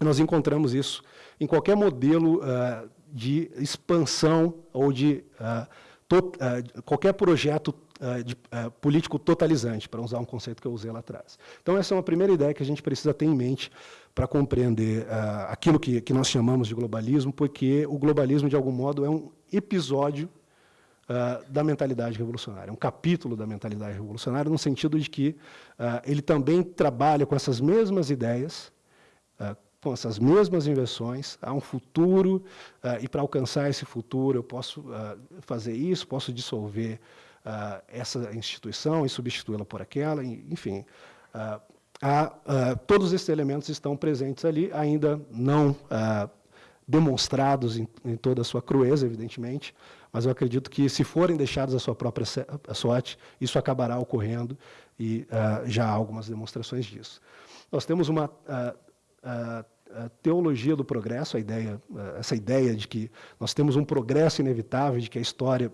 nós encontramos isso em qualquer modelo de expansão ou de uh, uh, qualquer projeto uh, de, político totalizante, para usar um conceito que eu usei lá atrás. Então, essa é uma primeira ideia que a gente precisa ter em mente para compreender aquilo que, que nós chamamos de globalismo, porque o globalismo, de algum modo, é um episódio da mentalidade revolucionária, um capítulo da mentalidade revolucionária, no sentido de que ele também trabalha com essas mesmas ideias, com essas mesmas inversões, há um futuro, uh, e para alcançar esse futuro eu posso uh, fazer isso, posso dissolver uh, essa instituição e substituí-la por aquela, enfim. Há, todos esses elementos estão presentes ali, ainda não demonstrados em, em, toda a sua crueza, evidentemente, mas eu acredito que, se forem deixados à sua própria sorte, isso acabará ocorrendo, e já há algumas demonstrações disso. Nós temos uma a teologia do progresso, a ideia, essa ideia de que nós temos um progresso inevitável, de que a história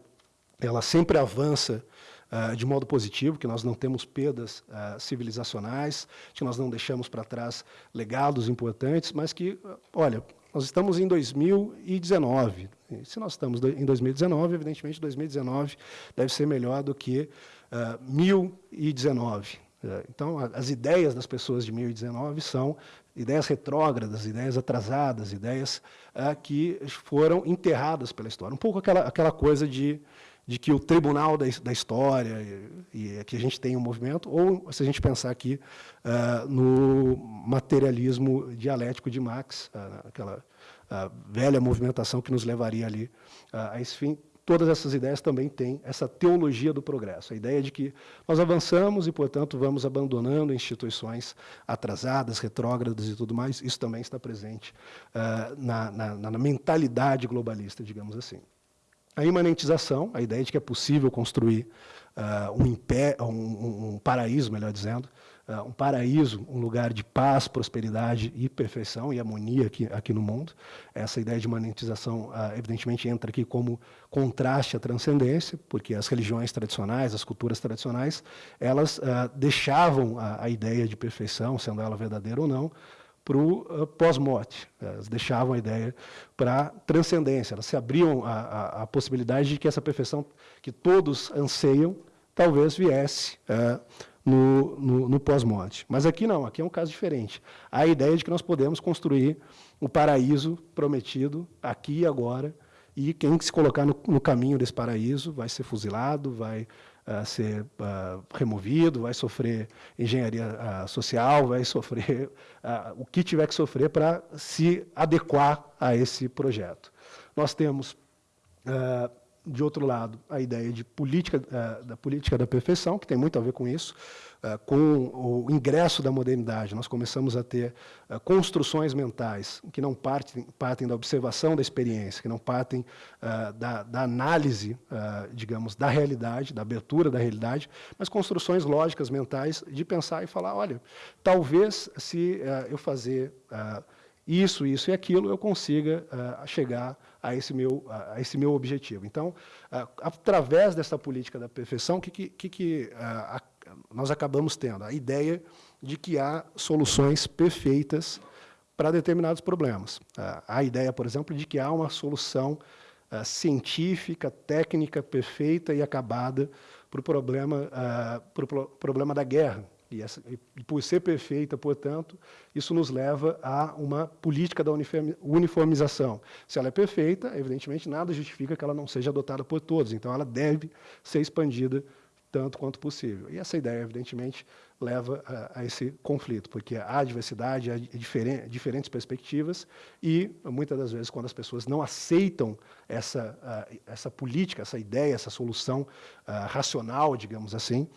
ela sempre avança uh, de modo positivo, que nós não temos perdas uh, civilizacionais, que nós não deixamos para trás legados importantes, mas que, olha, nós estamos em 2019. E se nós estamos em 2019, evidentemente 2019 deve ser melhor do que uh, 1019. Então, as ideias das pessoas de 1019 são ideias retrógradas, ideias atrasadas, ideias ah, que foram enterradas pela história. Um pouco aquela, aquela coisa de, de que o tribunal da, da história, e, e que a gente tem um movimento, ou se a gente pensar aqui ah, no materialismo dialético de Marx, ah, aquela velha movimentação que nos levaria ali a esse fim, todas essas ideias também têm essa teologia do progresso, a ideia de que nós avançamos e, portanto, vamos abandonando instituições atrasadas, retrógradas e tudo mais, isso também está presente uh, na, na, na, mentalidade globalista, digamos assim. a imanentização, a ideia de que é possível construir uh, um, impé um, um, paraíso, melhor dizendo, uh, um paraíso, um lugar de paz, prosperidade e perfeição e harmonia aqui, aqui no mundo. Essa ideia de imanentização, uh, evidentemente, entra aqui como contraste à transcendência, porque as religiões tradicionais, as culturas tradicionais, elas deixavam a, a ideia de perfeição, sendo ela verdadeira ou não, para o pós-morte. Elas deixavam a ideia para transcendência, elas se abriam a, a, a, possibilidade de que essa perfeição que todos anseiam talvez viesse uh, no, no, no pós-morte. Mas aqui não, aqui é um caso diferente. A ideia de que nós podemos construir o paraíso prometido aqui e agora, e quem se colocar no, no caminho desse paraíso vai ser fuzilado, vai uh, ser uh, removido, vai sofrer engenharia uh, social, vai sofrer o que tiver que sofrer para se adequar a esse projeto. Nós temos de outro lado, a ideia de política, da política da perfeição, que tem muito a ver com isso, ah, com o ingresso da modernidade, nós começamos a ter ah, construções mentais que não partem, partem da observação da experiência, que não partem da, da, análise, digamos, da realidade, da abertura da realidade, mas construções lógicas mentais de pensar e falar, olha, talvez se eu fazer isso, isso e aquilo, eu consiga chegar a esse meu, a esse meu objetivo. Então, através dessa política da perfeição, o que, que, que a, nós acabamos tendo a ideia de que há soluções perfeitas para determinados problemas. A ideia, por exemplo, de que há uma solução científica, técnica perfeita e acabada para o problema, uh, pro problema da guerra. E, essa, e, por ser perfeita, portanto, isso nos leva a uma política da uniformização. Se ela é perfeita, evidentemente, nada justifica que ela não seja adotada por todos. Então, ela deve ser expandida tanto quanto possível. E essa ideia, evidentemente, leva a, a esse conflito, porque há diversidade, há diferen, diferentes perspectivas, e muitas das vezes, quando as pessoas não aceitam essa, uh, essa política, essa ideia, essa solução uh, racional, digamos assim,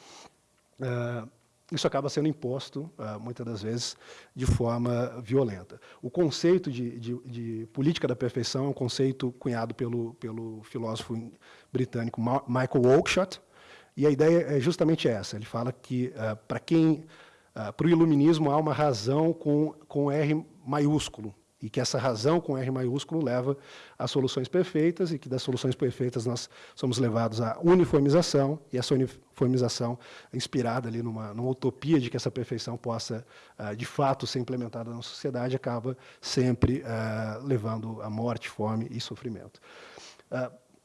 uh, isso acaba sendo imposto, muitas das vezes, de forma violenta. O conceito de, de, de, política da perfeição é um conceito cunhado pelo, pelo filósofo britânico Michael Oakeshott, e a ideia é justamente essa. Ele fala que, uh, para quem, uh, para o iluminismo, há uma razão com, com R maiúsculo, e que essa razão com R maiúsculo leva a soluções perfeitas, e que das soluções perfeitas nós somos levados à uniformização, e essa uniformização, inspirada ali numa, numa utopia de que essa perfeição possa, uh, de fato, ser implementada na sociedade, acaba sempre levando à morte, fome e sofrimento.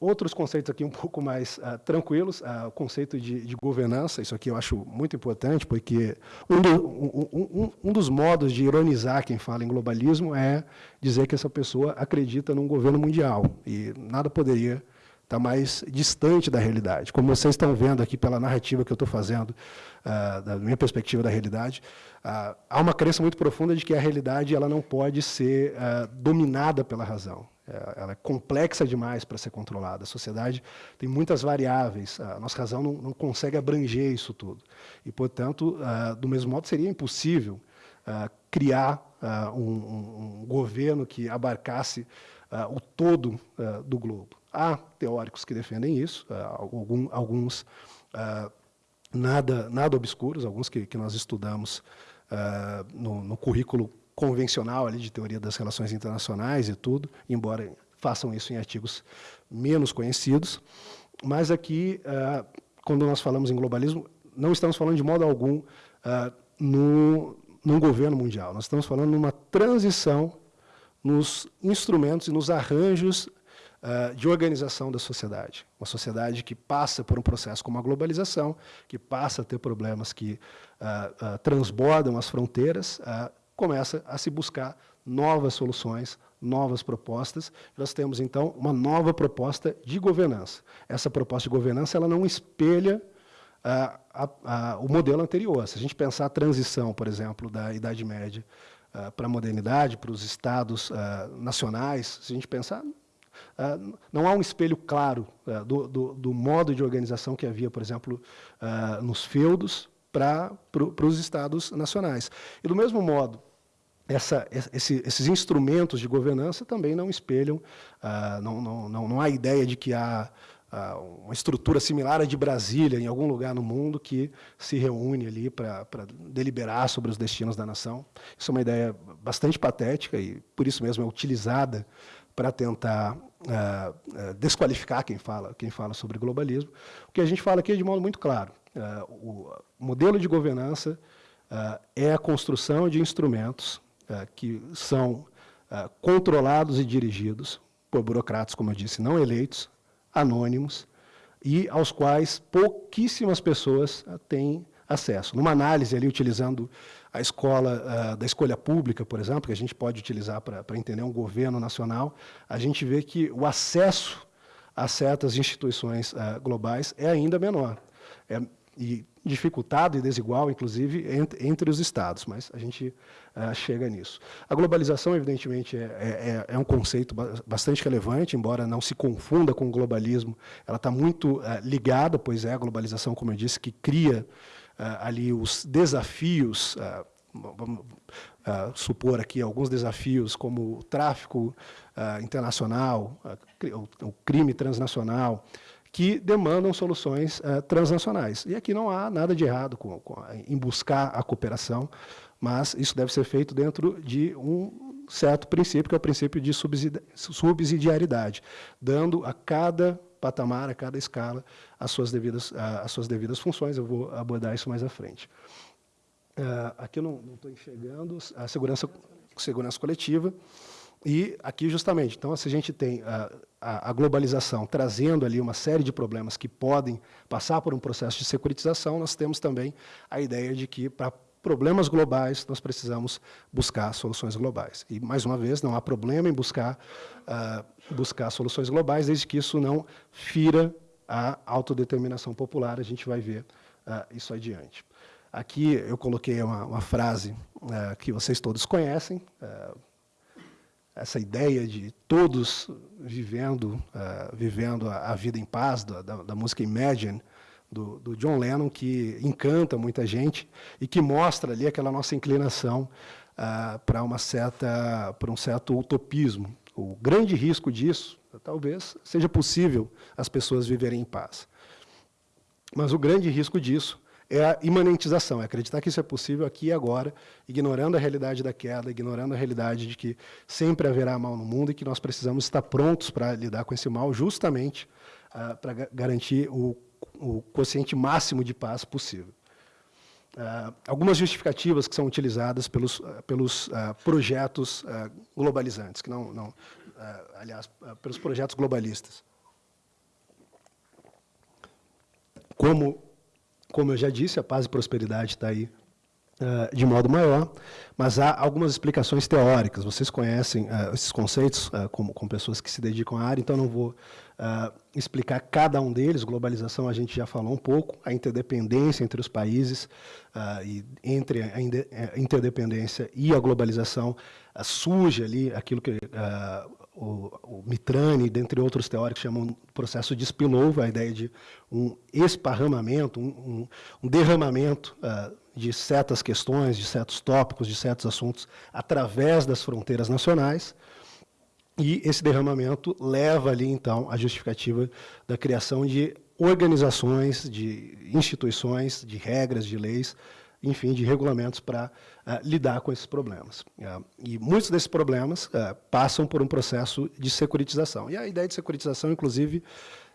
Outros conceitos aqui um pouco mais uh, tranquilos, uh, o conceito de, de, governança, isso aqui eu acho muito importante, porque um, do, um, um, um, dos modos de ironizar quem fala em globalismo é dizer que essa pessoa acredita num governo mundial, e nada poderia estar mais distante da realidade. Como vocês estão vendo aqui pela narrativa que eu estou fazendo, uh, da minha perspectiva da realidade, há uma crença muito profunda de que a realidade ela não pode ser dominada pela razão. É, ela é complexa demais para ser controlada. A sociedade tem muitas variáveis. A nossa razão não, não consegue abranger isso tudo. E, portanto, uh, do mesmo modo, seria impossível uh, criar uh, um, um, governo que abarcasse o todo do globo. Há teóricos que defendem isso, algum, alguns nada, nada obscuros, alguns que, que nós estudamos no, no currículo convencional ali de teoria das relações internacionais e tudo, embora façam isso em artigos menos conhecidos. Mas aqui, uh, quando nós falamos em globalismo, não estamos falando de modo algum uh, no, num governo mundial. Nós estamos falando numa transição nos instrumentos e nos arranjos uh, de organização da sociedade. Uma sociedade que passa por um processo como a globalização, que passa a ter problemas que transbordam as fronteiras, começa a se buscar novas soluções, novas propostas. Nós temos, então, uma nova proposta de governança. Essa proposta de governança ela não espelha ah, a, a, o modelo anterior. Se a gente pensar a transição, por exemplo, da Idade Média ah, para a modernidade, para os estados ah, nacionais, se a gente pensar, não há um espelho claro do, do, do, modo de organização que havia, por exemplo, nos feudos para os estados nacionais. E, do mesmo modo essa, esse, esses instrumentos de governança também não espelham, ah, não, não, não, não há ideia de que há ah, uma estrutura similar à de Brasília, em algum lugar no mundo, que se reúne ali para deliberar sobre os destinos da nação. Isso é uma ideia bastante patética e, por isso mesmo, é utilizada para tentar ah, desqualificar quem fala, quem fala sobre globalismo. O que a gente fala aqui é de modo muito claro. o modelo de governança é a construção de instrumentos que são controlados e dirigidos por burocratas, como eu disse, não eleitos, anônimos e aos quais pouquíssimas pessoas ah, têm acesso. Numa análise ali utilizando a escola uh, da escolha pública, por exemplo, que a gente pode utilizar para entender um governo nacional, a gente vê que o acesso a certas instituições uh, globais é ainda menor. É, e dificultado e desigual, inclusive, entre, os Estados, mas a gente uh, chega nisso. A globalização, evidentemente, é, é, é, um conceito bastante relevante, embora não se confunda com o globalismo, ela está muito uh, ligada, pois é a globalização, como eu disse, que cria uh, ali os desafios, vamos supor aqui alguns desafios, como o tráfico internacional, o crime transnacional, que demandam soluções uh, transnacionais. E aqui não há nada de errado com, com, em buscar a cooperação, mas isso deve ser feito dentro de um certo princípio, que é o princípio de subsidiariedade, dando a cada patamar, a cada escala, as suas devidas, as suas devidas funções. Eu vou abordar isso mais à frente. Uh, aqui eu não estou enxergando a segurança, segurança coletiva. E aqui, justamente, então, se a gente tem a, a, a, globalização trazendo ali uma série de problemas que podem passar por um processo de securitização, nós temos também a ideia de que, para problemas globais, nós precisamos buscar soluções globais. E, mais uma vez, não há problema em buscar, uh, buscar soluções globais, desde que isso não fira a autodeterminação popular, a gente vai ver uh, isso adiante. Aqui eu coloquei uma, uma frase uh, que vocês todos conhecem, essa ideia de todos vivendo, uh, vivendo a, a, vida em paz, da, da, da música Imagine, do, do, John Lennon, que encanta muita gente e que mostra ali aquela nossa inclinação uh, para uma certa, para um certo utopismo. O grande risco disso, talvez, seja possível as pessoas viverem em paz. Mas o grande risco disso é a imanentização, é acreditar que isso é possível aqui e agora, ignorando a realidade da queda, ignorando a realidade de que sempre haverá mal no mundo e que nós precisamos estar prontos para lidar com esse mal, justamente uh, para garantir o, o quociente máximo de paz possível. Uh, algumas justificativas que são utilizadas pelos, uh, pelos projetos globalizantes, que não, não aliás, pelos projetos globalistas. Como como eu já disse, a paz e prosperidade está aí uh, de modo maior, mas há algumas explicações teóricas. Vocês conhecem uh, esses conceitos uh, como, com pessoas que se dedicam à área, então não vou explicar cada um deles. Globalização a gente já falou um pouco, a interdependência entre os países e entre a interdependência e a globalização surge ali aquilo que o, o Mitrani, dentre outros teóricos, chamam de processo de spillover, a ideia de um esparramamento, um, um, um derramamento uh, de certas questões, de certos tópicos, de certos assuntos, através das fronteiras nacionais, e esse derramamento leva ali, então, à justificativa da criação de organizações, de instituições, de regras, de leis, enfim, de regulamentos para lidar com esses problemas. Uh, e muitos desses problemas uh, passam por um processo de securitização. E a ideia de securitização, inclusive,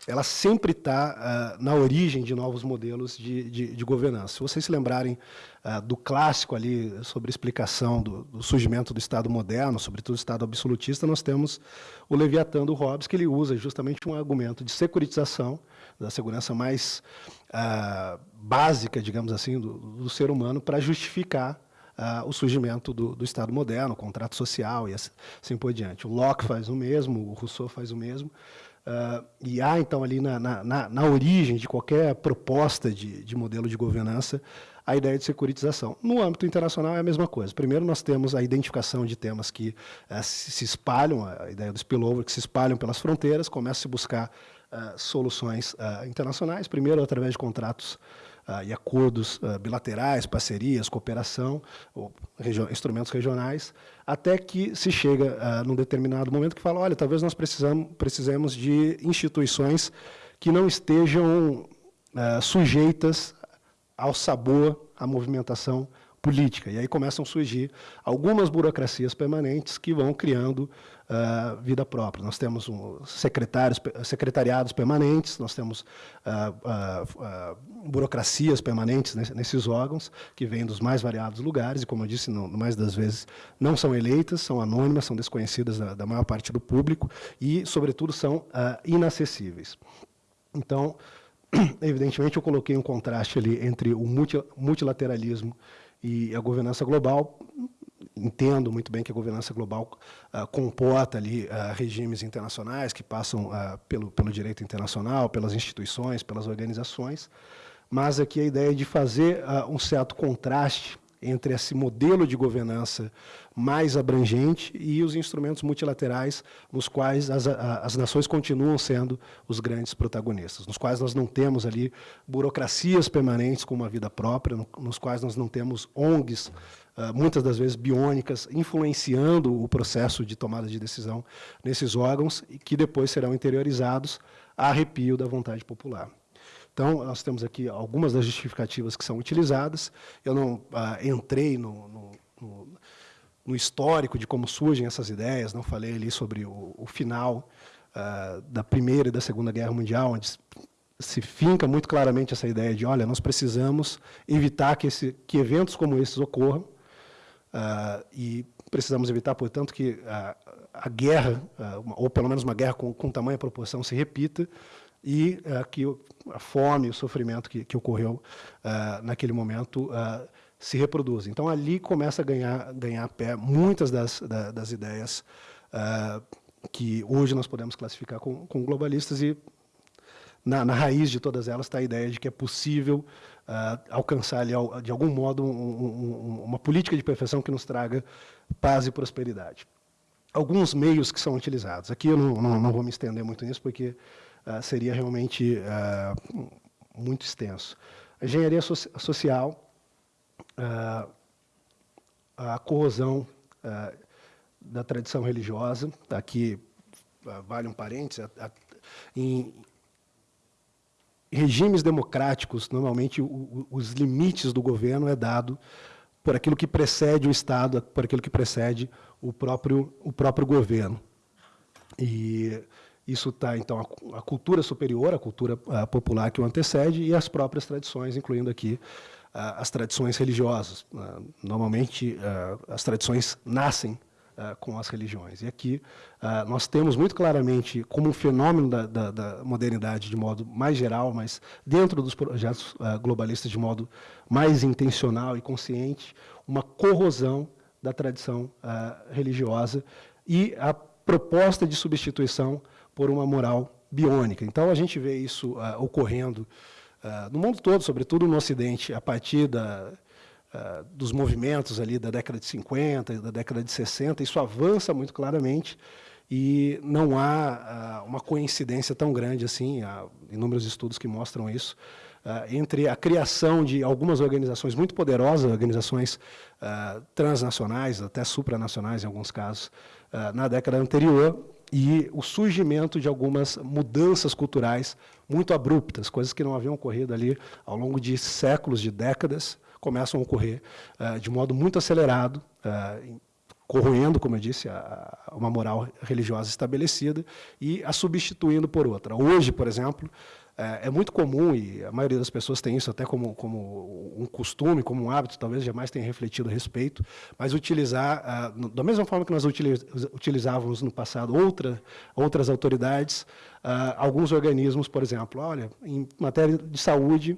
ela sempre está na origem de novos modelos de, de, de, governança. Se vocês se lembrarem do clássico ali sobre explicação do, do, surgimento do Estado moderno, sobretudo o Estado absolutista, nós temos o Leviatã do Hobbes, que ele usa justamente um argumento de securitização, da segurança mais básica, digamos assim, do, do ser humano para justificar uh, o surgimento do, do, Estado moderno, o contrato social e assim por diante. O Locke faz o mesmo, o Rousseau faz o mesmo. Uh, e há, então, ali na, na, na, origem de qualquer proposta de, de modelo de governança, a ideia de securitização. No âmbito internacional é a mesma coisa. Primeiro, nós temos a identificação de temas que uh, se espalham, a ideia do spillover, que se espalham pelas fronteiras, começa a se buscar uh, soluções uh, internacionais, primeiro através de contratos e acordos bilaterais, parcerias, cooperação, regi instrumentos regionais, até que se chega num determinado momento que fala, olha, talvez nós precisamos, precisemos de instituições que não estejam sujeitas ao sabor, à movimentação política. E aí começam a surgir algumas burocracias permanentes que vão criando uh, vida própria. Nós temos um, secretários, secretariados permanentes, nós temos uh, uh, burocracias permanentes nesses órgãos, que vêm dos mais variados lugares, e, como eu disse, não, mais das vezes não são eleitas, são anônimas, são desconhecidas da, da maior parte do público e, sobretudo, são inacessíveis. Então, [clears throat] evidentemente, eu coloquei um contraste ali entre o multilateralismo e a governança global, entendo muito bem que a governança global uh, comporta ali uh, regimes internacionais que passam uh, pelo, pelo direito internacional, pelas instituições, pelas organizações, mas aqui a ideia de fazer um certo contraste entre esse modelo de governança mais abrangente e os instrumentos multilaterais nos quais as, as nações continuam sendo os grandes protagonistas, nos quais nós não temos ali burocracias permanentes com uma vida própria, nos quais nós não temos ONGs, ah, muitas das vezes biônicas, influenciando o processo de tomada de decisão nesses órgãos, que depois serão interiorizados a arrepio da vontade popular. Então, nós temos aqui algumas das justificativas que são utilizadas. Eu não ah, entrei no, no, no, no, histórico de como surgem essas ideias, não falei ali sobre o, o final ah, da Primeira e da Segunda Guerra Mundial, onde se finca muito claramente essa ideia de, olha, nós precisamos evitar que, esse, que eventos como esses ocorram, ah, e precisamos evitar, portanto, que a, a guerra, ah, ou pelo menos uma guerra com, com tamanha proporção, se repita, e uh, que a fome, o sofrimento que, que ocorreu uh, naquele momento uh, se reproduz. Então, ali começa a ganhar, ganhar pé muitas das, da, das ideias que hoje nós podemos classificar com, com globalistas e na, na, raiz de todas elas está a ideia de que é possível alcançar, ali, de algum modo, um, um, uma política de perfeição que nos traga paz e prosperidade. Alguns meios que são utilizados. Aqui eu não, não, não vou me estender muito nisso, porque uh, seria realmente uh, muito extenso. A engenharia so social, uh, a corrosão da tradição religiosa, aqui vale um parênteses, a, a, em regimes democráticos, normalmente o, o, os limites do governo é dado por aquilo que precede o Estado, por aquilo que precede o próprio, o próprio governo. E isso está, então, a, a, cultura superior, a cultura a popular que o antecede e as próprias tradições, incluindo aqui a, as tradições religiosas. normalmente, as tradições nascem com as religiões. E aqui nós temos muito claramente, como um fenômeno da, da, da, modernidade de modo mais geral, mas dentro dos projetos globalistas de modo mais intencional e consciente, uma corrosão da tradição religiosa e a proposta de substituição por uma moral biônica. Então, a gente vê isso uh, ocorrendo uh, no mundo todo, sobretudo no Ocidente, a partir da, uh, dos movimentos ali da década de 50, da década de 60, isso avança muito claramente e não há uma coincidência tão grande assim, há inúmeros estudos que mostram isso, entre a criação de algumas organizações muito poderosas, organizações transnacionais, até supranacionais em alguns casos, na década anterior, e o surgimento de algumas mudanças culturais muito abruptas, coisas que não haviam ocorrido ali ao longo de séculos, de décadas, começam a ocorrer uh, de modo muito acelerado, uh, corroendo, como eu disse, a, a uma moral religiosa estabelecida e a substituindo por outra. Hoje, por exemplo, é, é, muito comum, e a maioria das pessoas tem isso até como, como um costume, como um hábito, talvez jamais tenha refletido a respeito, mas utilizar, ah, da mesma forma que nós utilizávamos no passado outra, outras autoridades, ah, alguns organismos, por exemplo, olha, em matéria de saúde,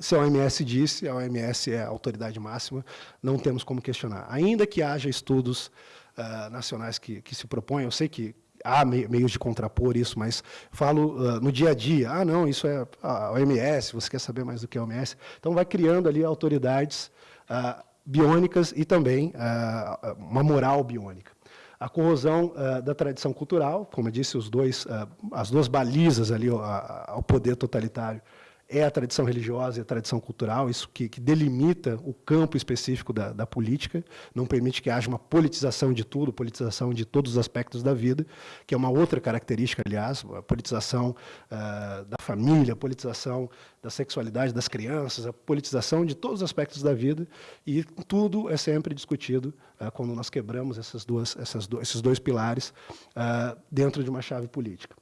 se a OMS disse, a OMS é a autoridade máxima, não temos como questionar. Ainda que haja estudos uh, nacionais que, que se propõem, eu sei que há meios de contrapor isso, mas falo uh, no dia a dia, ah, não, isso é a OMS, você quer saber mais do que a OMS? Então, vai criando ali autoridades uh, biônicas e também uh, uma moral biônica. A corrosão da tradição cultural, como eu disse, os dois, as duas balizas ali ao poder totalitário é a tradição religiosa e a tradição cultural, isso que, que delimita o campo específico da, da, política, não permite que haja uma politização de tudo, politização de todos os aspectos da vida, que é uma outra característica, aliás, a politização uh, da família, a politização da sexualidade das crianças, a politização de todos os aspectos da vida, e tudo é sempre discutido uh, quando nós quebramos essas duas, essas do, esses dois pilares uh, dentro de uma chave política.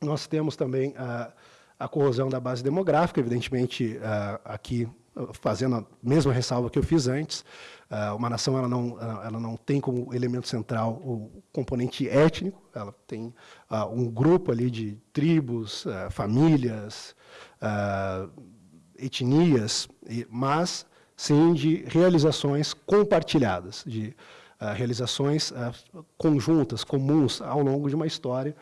Nós temos também a a corrosão da base demográfica, evidentemente, uh, aqui fazendo a mesma ressalva que eu fiz antes, uh, uma nação ela não, ela não tem como elemento central o componente étnico, ela tem uh, um grupo ali de tribos, famílias, etnias, mas sim de realizações compartilhadas, de realizações conjuntas, comuns ao longo de uma história,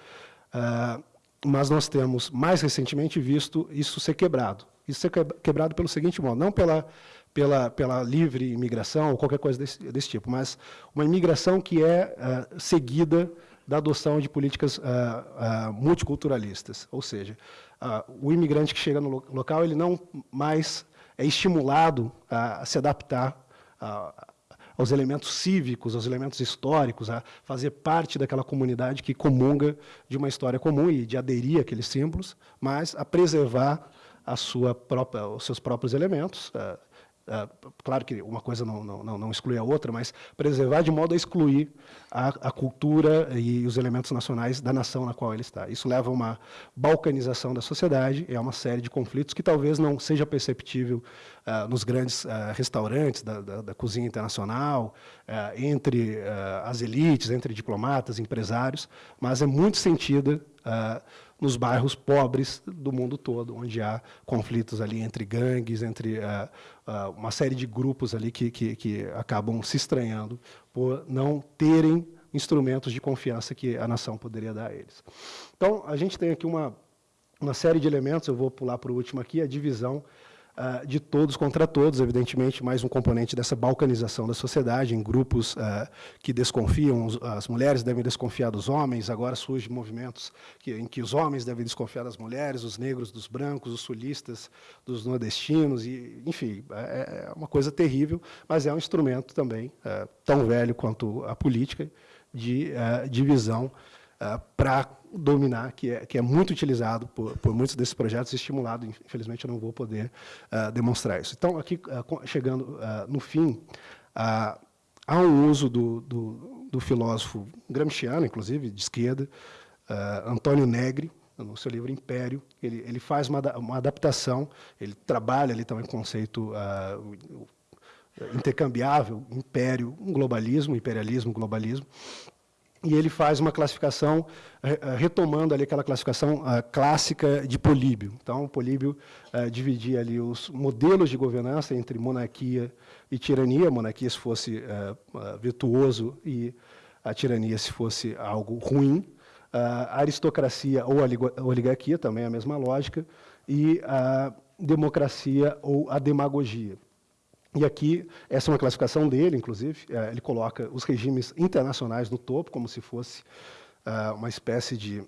mas nós temos, mais recentemente, visto isso ser quebrado. Isso ser quebrado pelo seguinte modo, não pela, pela, pela livre imigração ou qualquer coisa desse, desse tipo, mas uma imigração que é uh, seguida da adoção de políticas uh, uh, multiculturalistas. Ou seja, o imigrante que chega no local, ele não mais é estimulado a, se adaptar aos elementos cívicos, aos elementos históricos, a fazer parte daquela comunidade que comunga de uma história comum e de aderir àqueles símbolos, mas a preservar a sua própria, os seus próprios elementos, eh, claro que uma coisa não, não, não, exclui a outra, mas preservar de modo a excluir a, a, cultura e os elementos nacionais da nação na qual ele está. Isso leva a uma balcanização da sociedade, é uma série de conflitos que talvez não seja perceptível uh, nos grandes uh, restaurantes da, da, da, cozinha internacional, entre as elites, entre diplomatas, empresários, mas é muito sentida nos bairros pobres do mundo todo, onde há conflitos ali entre gangues, entre uh, uh, uma série de grupos ali que, que, que acabam se estranhando por não terem instrumentos de confiança que a nação poderia dar a eles. Então, a gente tem aqui uma, uma série de elementos, eu vou pular para o último aqui, a divisão uh, de todos contra todos, evidentemente, mais um componente dessa balcanização da sociedade, em grupos uh, que desconfiam, as mulheres devem desconfiar dos homens, agora surgem movimentos que, em que os homens devem desconfiar das mulheres, os negros dos brancos, os sulistas dos nordestinos, e, enfim, é, é uma coisa terrível, mas é um instrumento também, uh, tão velho quanto a política, de divisão para dominar, que é, que é muito utilizado por, por muitos desses projetos, estimulado, infelizmente eu não vou poder uh, demonstrar isso. Então, aqui, uh, chegando uh, no fim, há um uso do, do, do, filósofo gramsciano, inclusive, de esquerda, Antônio Negri, no seu livro Império, ele, ele faz uma, uma adaptação, ele trabalha ali também o conceito intercambiável, império, um globalismo, imperialismo, globalismo, e ele faz uma classificação, eh, eh, retomando ali aquela classificação uh, clássica de Políbio. Então, Políbio uh, dividia ali os modelos de governança entre monarquia e tirania, monarquia se fosse uh, virtuoso e a tirania se fosse algo ruim, a aristocracia ou a oligarquia, também a mesma lógica, e a democracia ou a demagogia. E aqui, essa é uma classificação dele, inclusive, é, ele coloca os regimes internacionais no topo, como se fosse uh, uma espécie de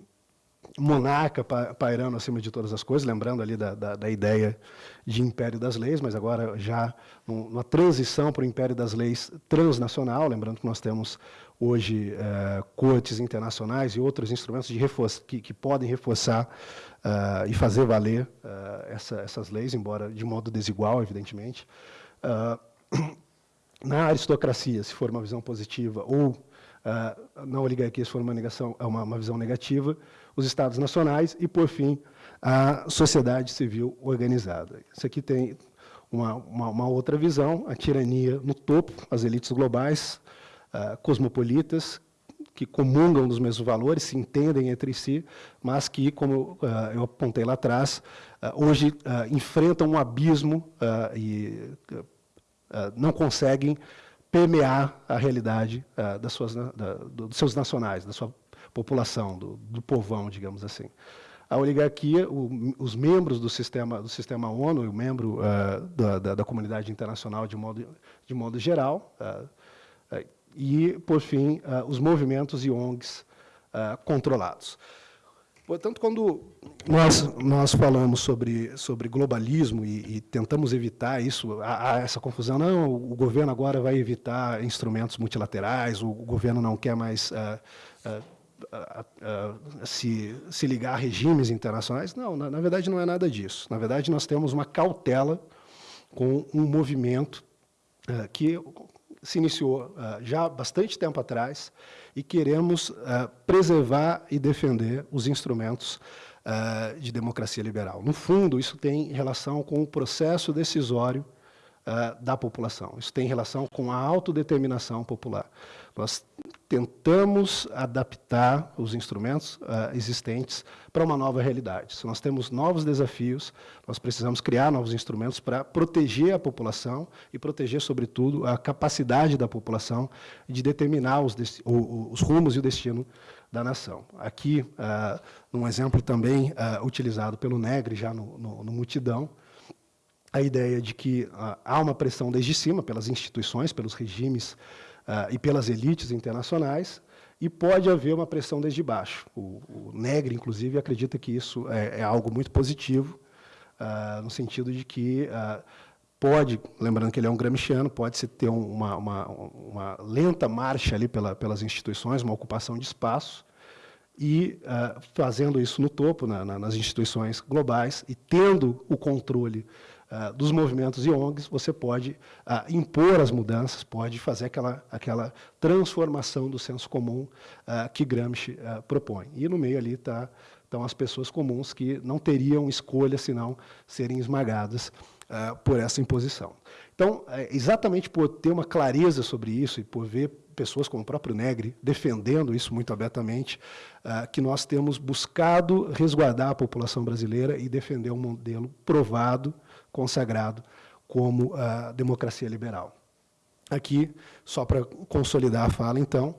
monarca pairando acima de todas as coisas, lembrando ali da, da, da ideia de império das leis, mas agora já numa transição para o império das leis transnacional, lembrando que nós temos hoje uh, cortes internacionais e outros instrumentos que, que podem reforçar uh, e fazer valer uh, essa, essas leis, embora de modo desigual, evidentemente. Uh, [clears throat] na aristocracia, se for uma visão positiva, ou uh, na oligarquia, se for uma, negação, é uma, uma visão negativa, os estados nacionais e, por fim, a sociedade civil organizada. Isso aqui tem uma, uma, uma outra visão, a tirania no topo, as elites globais, uh, cosmopolitas, que comungam dos mesmos valores, se entendem entre si, mas que, como uh, eu apontei lá atrás, uh, hoje uh, enfrentam um abismo e ah, não conseguem permear a realidade uh, das suas, da, dos seus nacionais, da sua população, do, do povão, digamos assim. A oligarquia, o, os membros do sistema, do sistema ONU, o membro uh, da, da, da, comunidade internacional de modo, de modo geral, e, por fim, os movimentos e ONGs controlados. Portanto, quando nós, nós falamos sobre, sobre globalismo e, e tentamos evitar isso, há, essa confusão, não, o governo agora vai evitar instrumentos multilaterais, o, governo não quer mais uh, uh, uh, se, se ligar a regimes internacionais. Não, na, na verdade não é nada disso. Na verdade, nós temos uma cautela com um movimento que se iniciou já há bastante tempo atrás, e queremos uh, preservar e defender os instrumentos uh, de democracia liberal. No fundo, isso tem relação com o processo decisório uh, da população. Isso tem relação com a autodeterminação popular. Nós tentamos adaptar os instrumentos uh, existentes para uma nova realidade. Se nós temos novos desafios, nós precisamos criar novos instrumentos para proteger a população e proteger, sobretudo, a capacidade da população de determinar os, os rumos e o destino da nação. Aqui, uh, um exemplo também uh, utilizado pelo Negre, já no, no, no Multidão, a ideia de que há uma pressão desde cima, pelas instituições, pelos regimes uh, e pelas elites internacionais, e pode haver uma pressão desde baixo. O, o Negre, inclusive, acredita que isso é, é algo muito positivo, uh, no sentido de que uh, pode, lembrando que ele é um gramsciano, pode-se ter uma, uma, uma, lenta marcha ali pela, pelas instituições, uma ocupação de espaço, e fazendo isso no topo, na, na, nas instituições globais, e tendo o controle uh, dos movimentos e ONGs, você pode uh, impor as mudanças, pode fazer aquela, aquela transformação do senso comum uh, que Gramsci propõe. E no meio ali tá, estão as pessoas comuns que não teriam escolha senão serem esmagadas por essa imposição. Então, é, exatamente por ter uma clareza sobre isso e por ver pessoas como o próprio Negri defendendo isso muito abertamente, que nós temos buscado resguardar a população brasileira e defender um modelo provado consagrado como a democracia liberal. Aqui, só para consolidar a fala, então,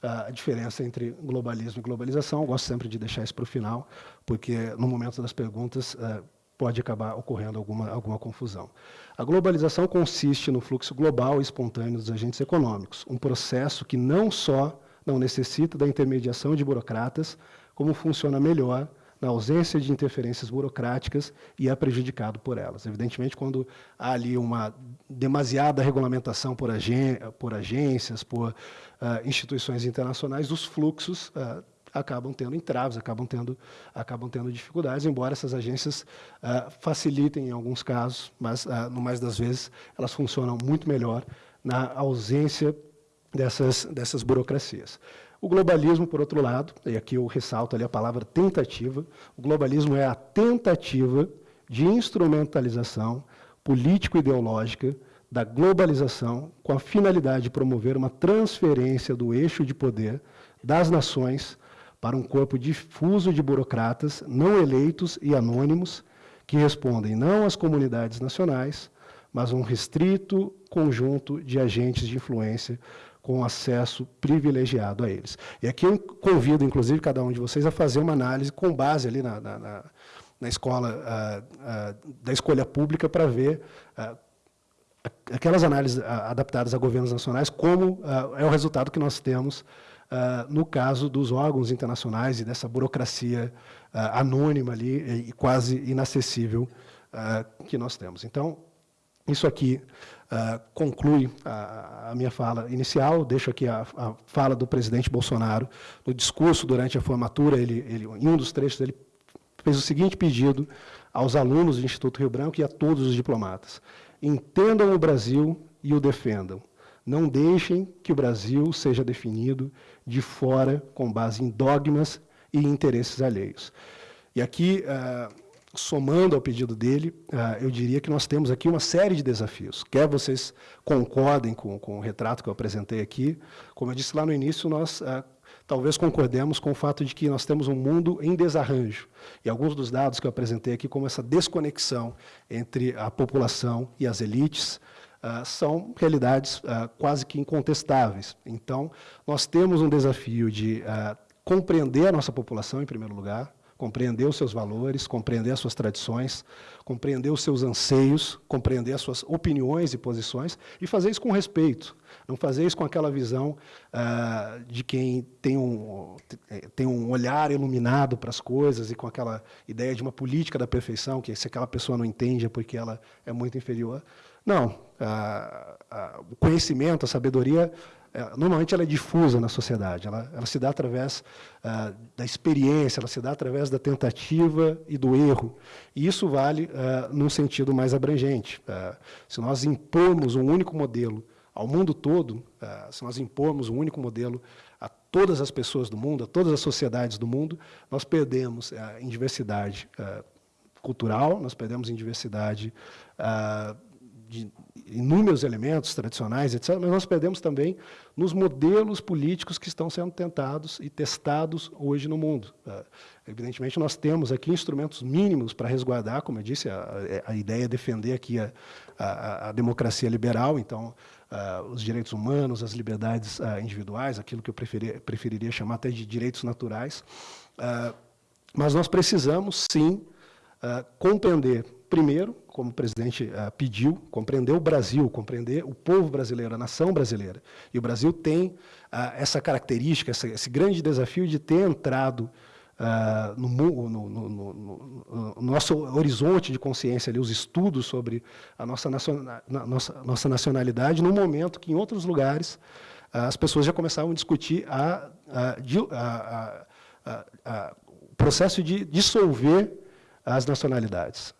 a diferença entre globalismo e globalização, eu gosto sempre de deixar isso para o final, porque no momento das perguntas eh, pode acabar ocorrendo alguma, alguma confusão. A globalização consiste no fluxo global e espontâneo dos agentes econômicos, um processo que não só não necessita da intermediação de burocratas, como funciona melhor na ausência de interferências burocráticas e é prejudicado por elas. Evidentemente, quando há ali uma demasiada regulamentação por, agen por agências, por uh, instituições internacionais, os fluxos uh, acabam tendo entraves, acabam tendo, acabam tendo dificuldades, embora essas agências uh, facilitem em alguns casos, mas, no mais das vezes, elas funcionam muito melhor na ausência dessas, dessas burocracias. O globalismo, por outro lado, e aqui eu ressalto ali a palavra tentativa, o globalismo é a tentativa de instrumentalização político-ideológica da globalização com a finalidade de promover uma transferência do eixo de poder das nações para um corpo difuso de burocratas não eleitos e anônimos que respondem não às comunidades nacionais, mas a um restrito conjunto de agentes de influência com acesso privilegiado a eles. E aqui eu convido, inclusive, cada um de vocês a fazer uma análise com base ali na, na, na escola uh, uh, da escolha pública para ver uh, aquelas análises adaptadas a governos nacionais, como é o resultado que nós temos no caso dos órgãos internacionais e dessa burocracia anônima ali e quase inacessível que nós temos. Então, isso aqui uh, conclui a, a, minha fala inicial, deixo aqui a, a, fala do presidente Bolsonaro. No discurso, durante a formatura, ele, ele, em um dos trechos, ele fez o seguinte pedido aos alunos do Instituto Rio Branco e a todos os diplomatas. Entendam o Brasil e o defendam. Não deixem que o Brasil seja definido de fora com base em dogmas e interesses alheios. E aqui... Uh, somando ao pedido dele, ah, eu diria que nós temos aqui uma série de desafios. Quer vocês concordem com, com o retrato que eu apresentei aqui, como eu disse lá no início, nós ah, talvez concordemos com o fato de que nós temos um mundo em desarranjo. E alguns dos dados que eu apresentei aqui, como essa desconexão entre a população e as elites, Uh, são realidades uh, quase que incontestáveis. Então, nós temos um desafio de uh, compreender a nossa população, em primeiro lugar, compreender os seus valores, compreender as suas tradições, compreender os seus anseios, compreender as suas opiniões e posições e fazer isso com respeito. Não fazer isso com aquela visão ah, de quem tem um, tem um olhar iluminado para as coisas e com aquela ideia de uma política da perfeição, que se aquela pessoa não entende é porque ela é muito inferior. Não. Ah, ah, o conhecimento, a sabedoria normalmente ela é difusa na sociedade, ela, ela se dá através ah, da experiência, ela se dá através da tentativa e do erro. E isso vale ah, num sentido mais abrangente. Ah, se nós impormos um único modelo ao mundo todo, ah, se nós impormos um único modelo a todas as pessoas do mundo, a todas as sociedades do mundo, nós perdemos em diversidade cultural, nós perdemos em diversidade de inúmeros elementos tradicionais, etc., mas nós perdemos também nos modelos políticos que estão sendo tentados e testados hoje no mundo. Uh, evidentemente, nós temos aqui instrumentos mínimos para resguardar, como eu disse, a, a ideia é defender aqui a, a, a democracia liberal, então, uh, os direitos humanos, as liberdades uh, individuais, aquilo que eu preferir, preferiria chamar até de direitos naturais. mas nós precisamos, sim, compreender primeiro, como o presidente uh, pediu, compreender o Brasil, compreender o povo brasileiro, a nação brasileira. E o Brasil tem uh, essa característica, essa, esse grande desafio de ter entrado uh, no, no, no, no, nosso horizonte de consciência, ali, os estudos sobre a nossa, nossa, nossa nacionalidade, no momento que, em outros lugares, as pessoas já começavam a discutir a, a, a, o processo de dissolver as nacionalidades.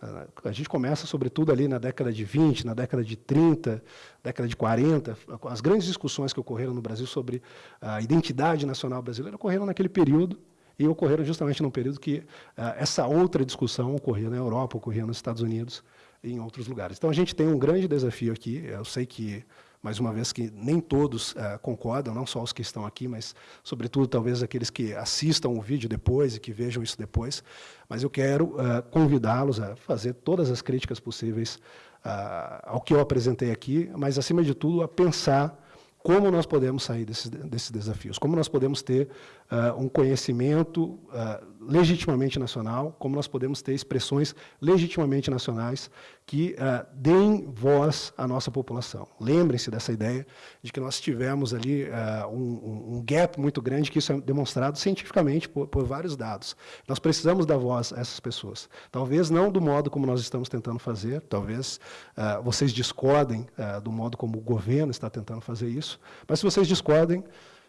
A gente começa, sobretudo, ali na década de 20, na década de 30, década de 40, as grandes discussões que ocorreram no Brasil sobre a identidade nacional brasileira ocorreram naquele período e ocorreram justamente num período que ah, essa outra discussão ocorria na Europa, ocorria nos Estados Unidos e em outros lugares. Então, a gente tem um grande desafio aqui. Eu sei que mais uma vez que nem todos uh, concordam, não só os que estão aqui, mas, sobretudo, talvez aqueles que assistam o vídeo depois e que vejam isso depois. Mas eu quero uh, convidá-los a fazer todas as críticas possíveis uh, ao que eu apresentei aqui, mas, acima de tudo, a pensar como nós podemos sair desses, desses desafios, como nós podemos ter uh, um conhecimento uh, legitimamente nacional, como nós podemos ter expressões legitimamente nacionais que uh, deem voz à nossa população. Lembrem-se dessa ideia de que nós tivemos ali um, um, gap muito grande, que isso é demonstrado cientificamente por, por, vários dados. Nós precisamos dar voz a essas pessoas. Talvez não do modo como nós estamos tentando fazer, talvez vocês discordem do modo como o governo está tentando fazer isso, mas se vocês discordem,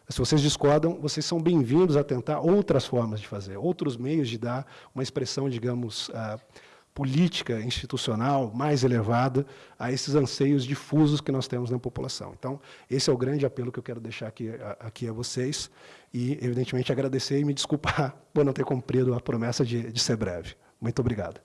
se vocês discordam, vocês são bem-vindos a tentar outras formas de fazer, outros meios de dar uma expressão, digamos, uh, política, institucional, mais elevada a esses anseios difusos que nós temos na população. Então, esse é o grande apelo que eu quero deixar aqui a, aqui a vocês e, evidentemente, agradecer e me desculpar [laughs] por não ter cumprido a promessa de, de ser breve. Muito obrigado.